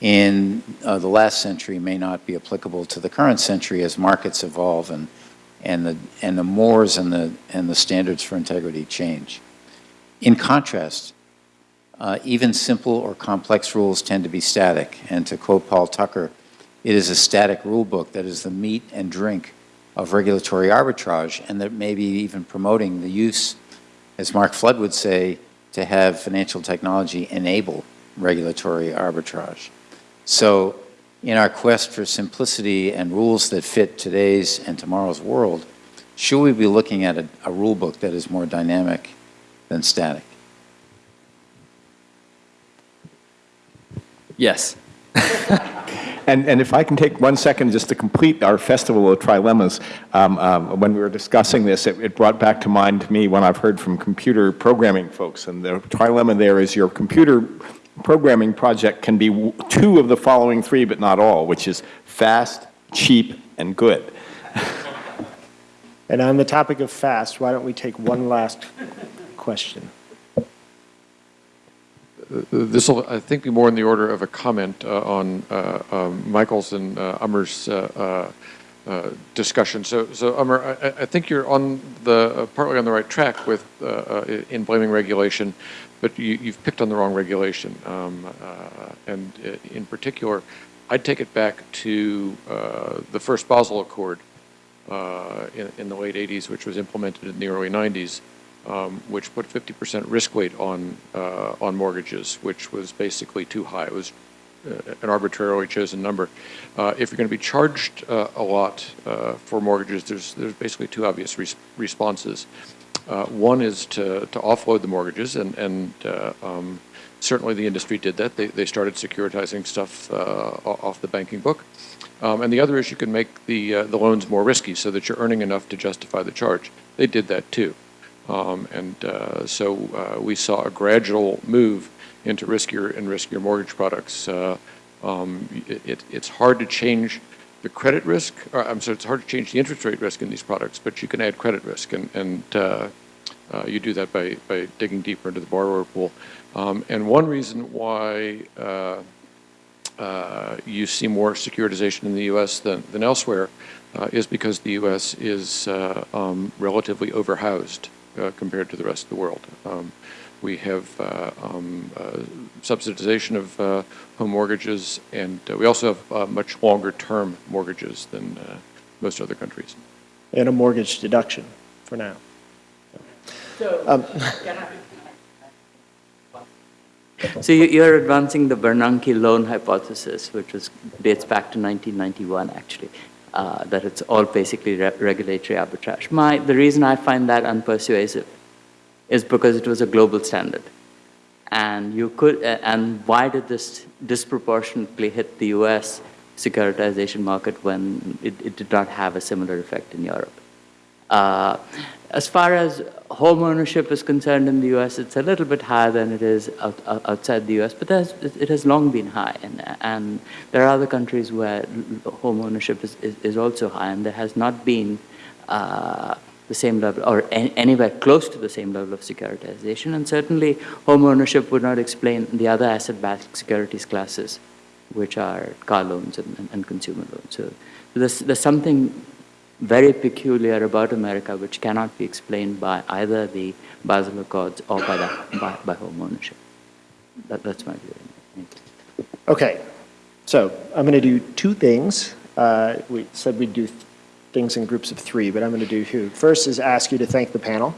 in uh, the last century may not be applicable to the current century as markets evolve and, and, the, and the mores and the, and the standards for integrity change. In contrast, uh, even simple or complex rules tend to be static. And to quote Paul Tucker, it is a static rule book that is the meat and drink of regulatory arbitrage and that may be even promoting the use, as Mark Flood would say, to have financial technology enable regulatory arbitrage. So in our quest for simplicity and rules that fit today's and tomorrow's world, should we be looking at a, a rule book that is more dynamic than static? Yes. And, and if I can take one second just to complete our festival of trilemmas, um, um, when we were discussing this, it, it brought back to mind to me when I've heard from computer programming folks, and the trilemma there is your computer programming project can be two of the following three, but not all, which is fast, cheap, and good. And on the topic of fast, why don't we take one last question? This will, I think, be more in the order of a comment uh, on uh, um, Michael's and uh, uh, uh, uh, discussion. So, so I, I think you're on the uh, partly on the right track with uh, uh, in blaming regulation, but you, you've picked on the wrong regulation. Um, uh, and uh, in particular, I'd take it back to uh, the first Basel Accord uh, in, in the late 80s, which was implemented in the early 90s um, which put 50% risk weight on, uh, on mortgages, which was basically too high. It was uh, an arbitrarily chosen number. Uh, if you're going to be charged uh, a lot uh, for mortgages, there's, there's basically two obvious res responses. Uh, one is to, to offload the mortgages, and, and um, certainly the industry did that. They, they started securitizing stuff off the banking book. Um, and the other is you can make the, the loans more risky so that you're earning enough to justify the charge. They did that too. Um, and uh, so uh, we saw a gradual move into riskier and riskier mortgage products. Uh, um, it, it's hard to change the credit risk, or, I'm sorry, it's hard to change the interest rate risk in these products, but you can add credit risk, and, and uh, uh, you do that by, by digging deeper into the borrower pool. Um, and one reason why uh, you see more securitization in the U.S. than, than elsewhere is because the U.S. is um, relatively overhoused uh, compared to the rest of the world. Um, we have uh, um, uh, subsidization of uh, home mortgages, and uh, we also have uh, much longer term mortgages than most other countries. And a mortgage deduction for now. So, so you- you're advancing the Bernanke Lown hypothesis, which was, dates back to 1991, actually, uh, that it's all basically re- regulatory arbitrage. My, the reason I find that unpersuasive is because it was a global standard. And you could, uh, and why did this disproportionately hit the US securitization market when it, it did not have a similar effect in Europe? Uh, as far as home ownership is concerned in the U.S., it's a little bit higher than it is out, outside the U.S., but it has long been high. And, and, there are other countries where home ownership is, is, is also high, and there has not been uh, the same level, or any, anywhere close to the same level of securitization. And certainly, home ownership would not explain the other asset-backed securities classes, which are car loans and, and, and consumer loans. So there's, there's something very peculiar about America, which cannot be explained by either the Basel Accords or by, the, by, by home ownership. That, that's my view. Okay, so I'm going to do two things. Uh, We said we'd do th- things in groups of three, but I'm going to do two. First is ask you to thank the panel.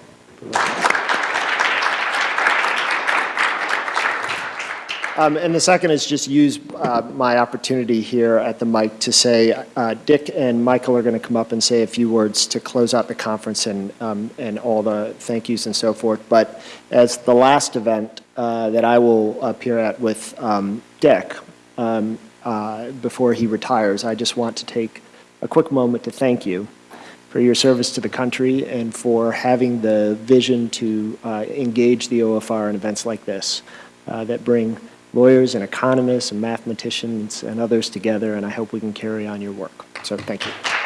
Um, And the second is just use uh, my opportunity here at the mic to say, uh, Dick and Michael are going to come up and say a few words to close out the conference and, um, and all the thank yous and so forth. But as the last event uh, that I will appear at with um, Dick, um, uh, before he retires, I just want to take a quick moment to thank you for your service to the country and for having the vision to uh, engage the OFR in events like this uh, that bring lawyers and economists and mathematicians and others together, and I hope we can carry on your work. So thank you.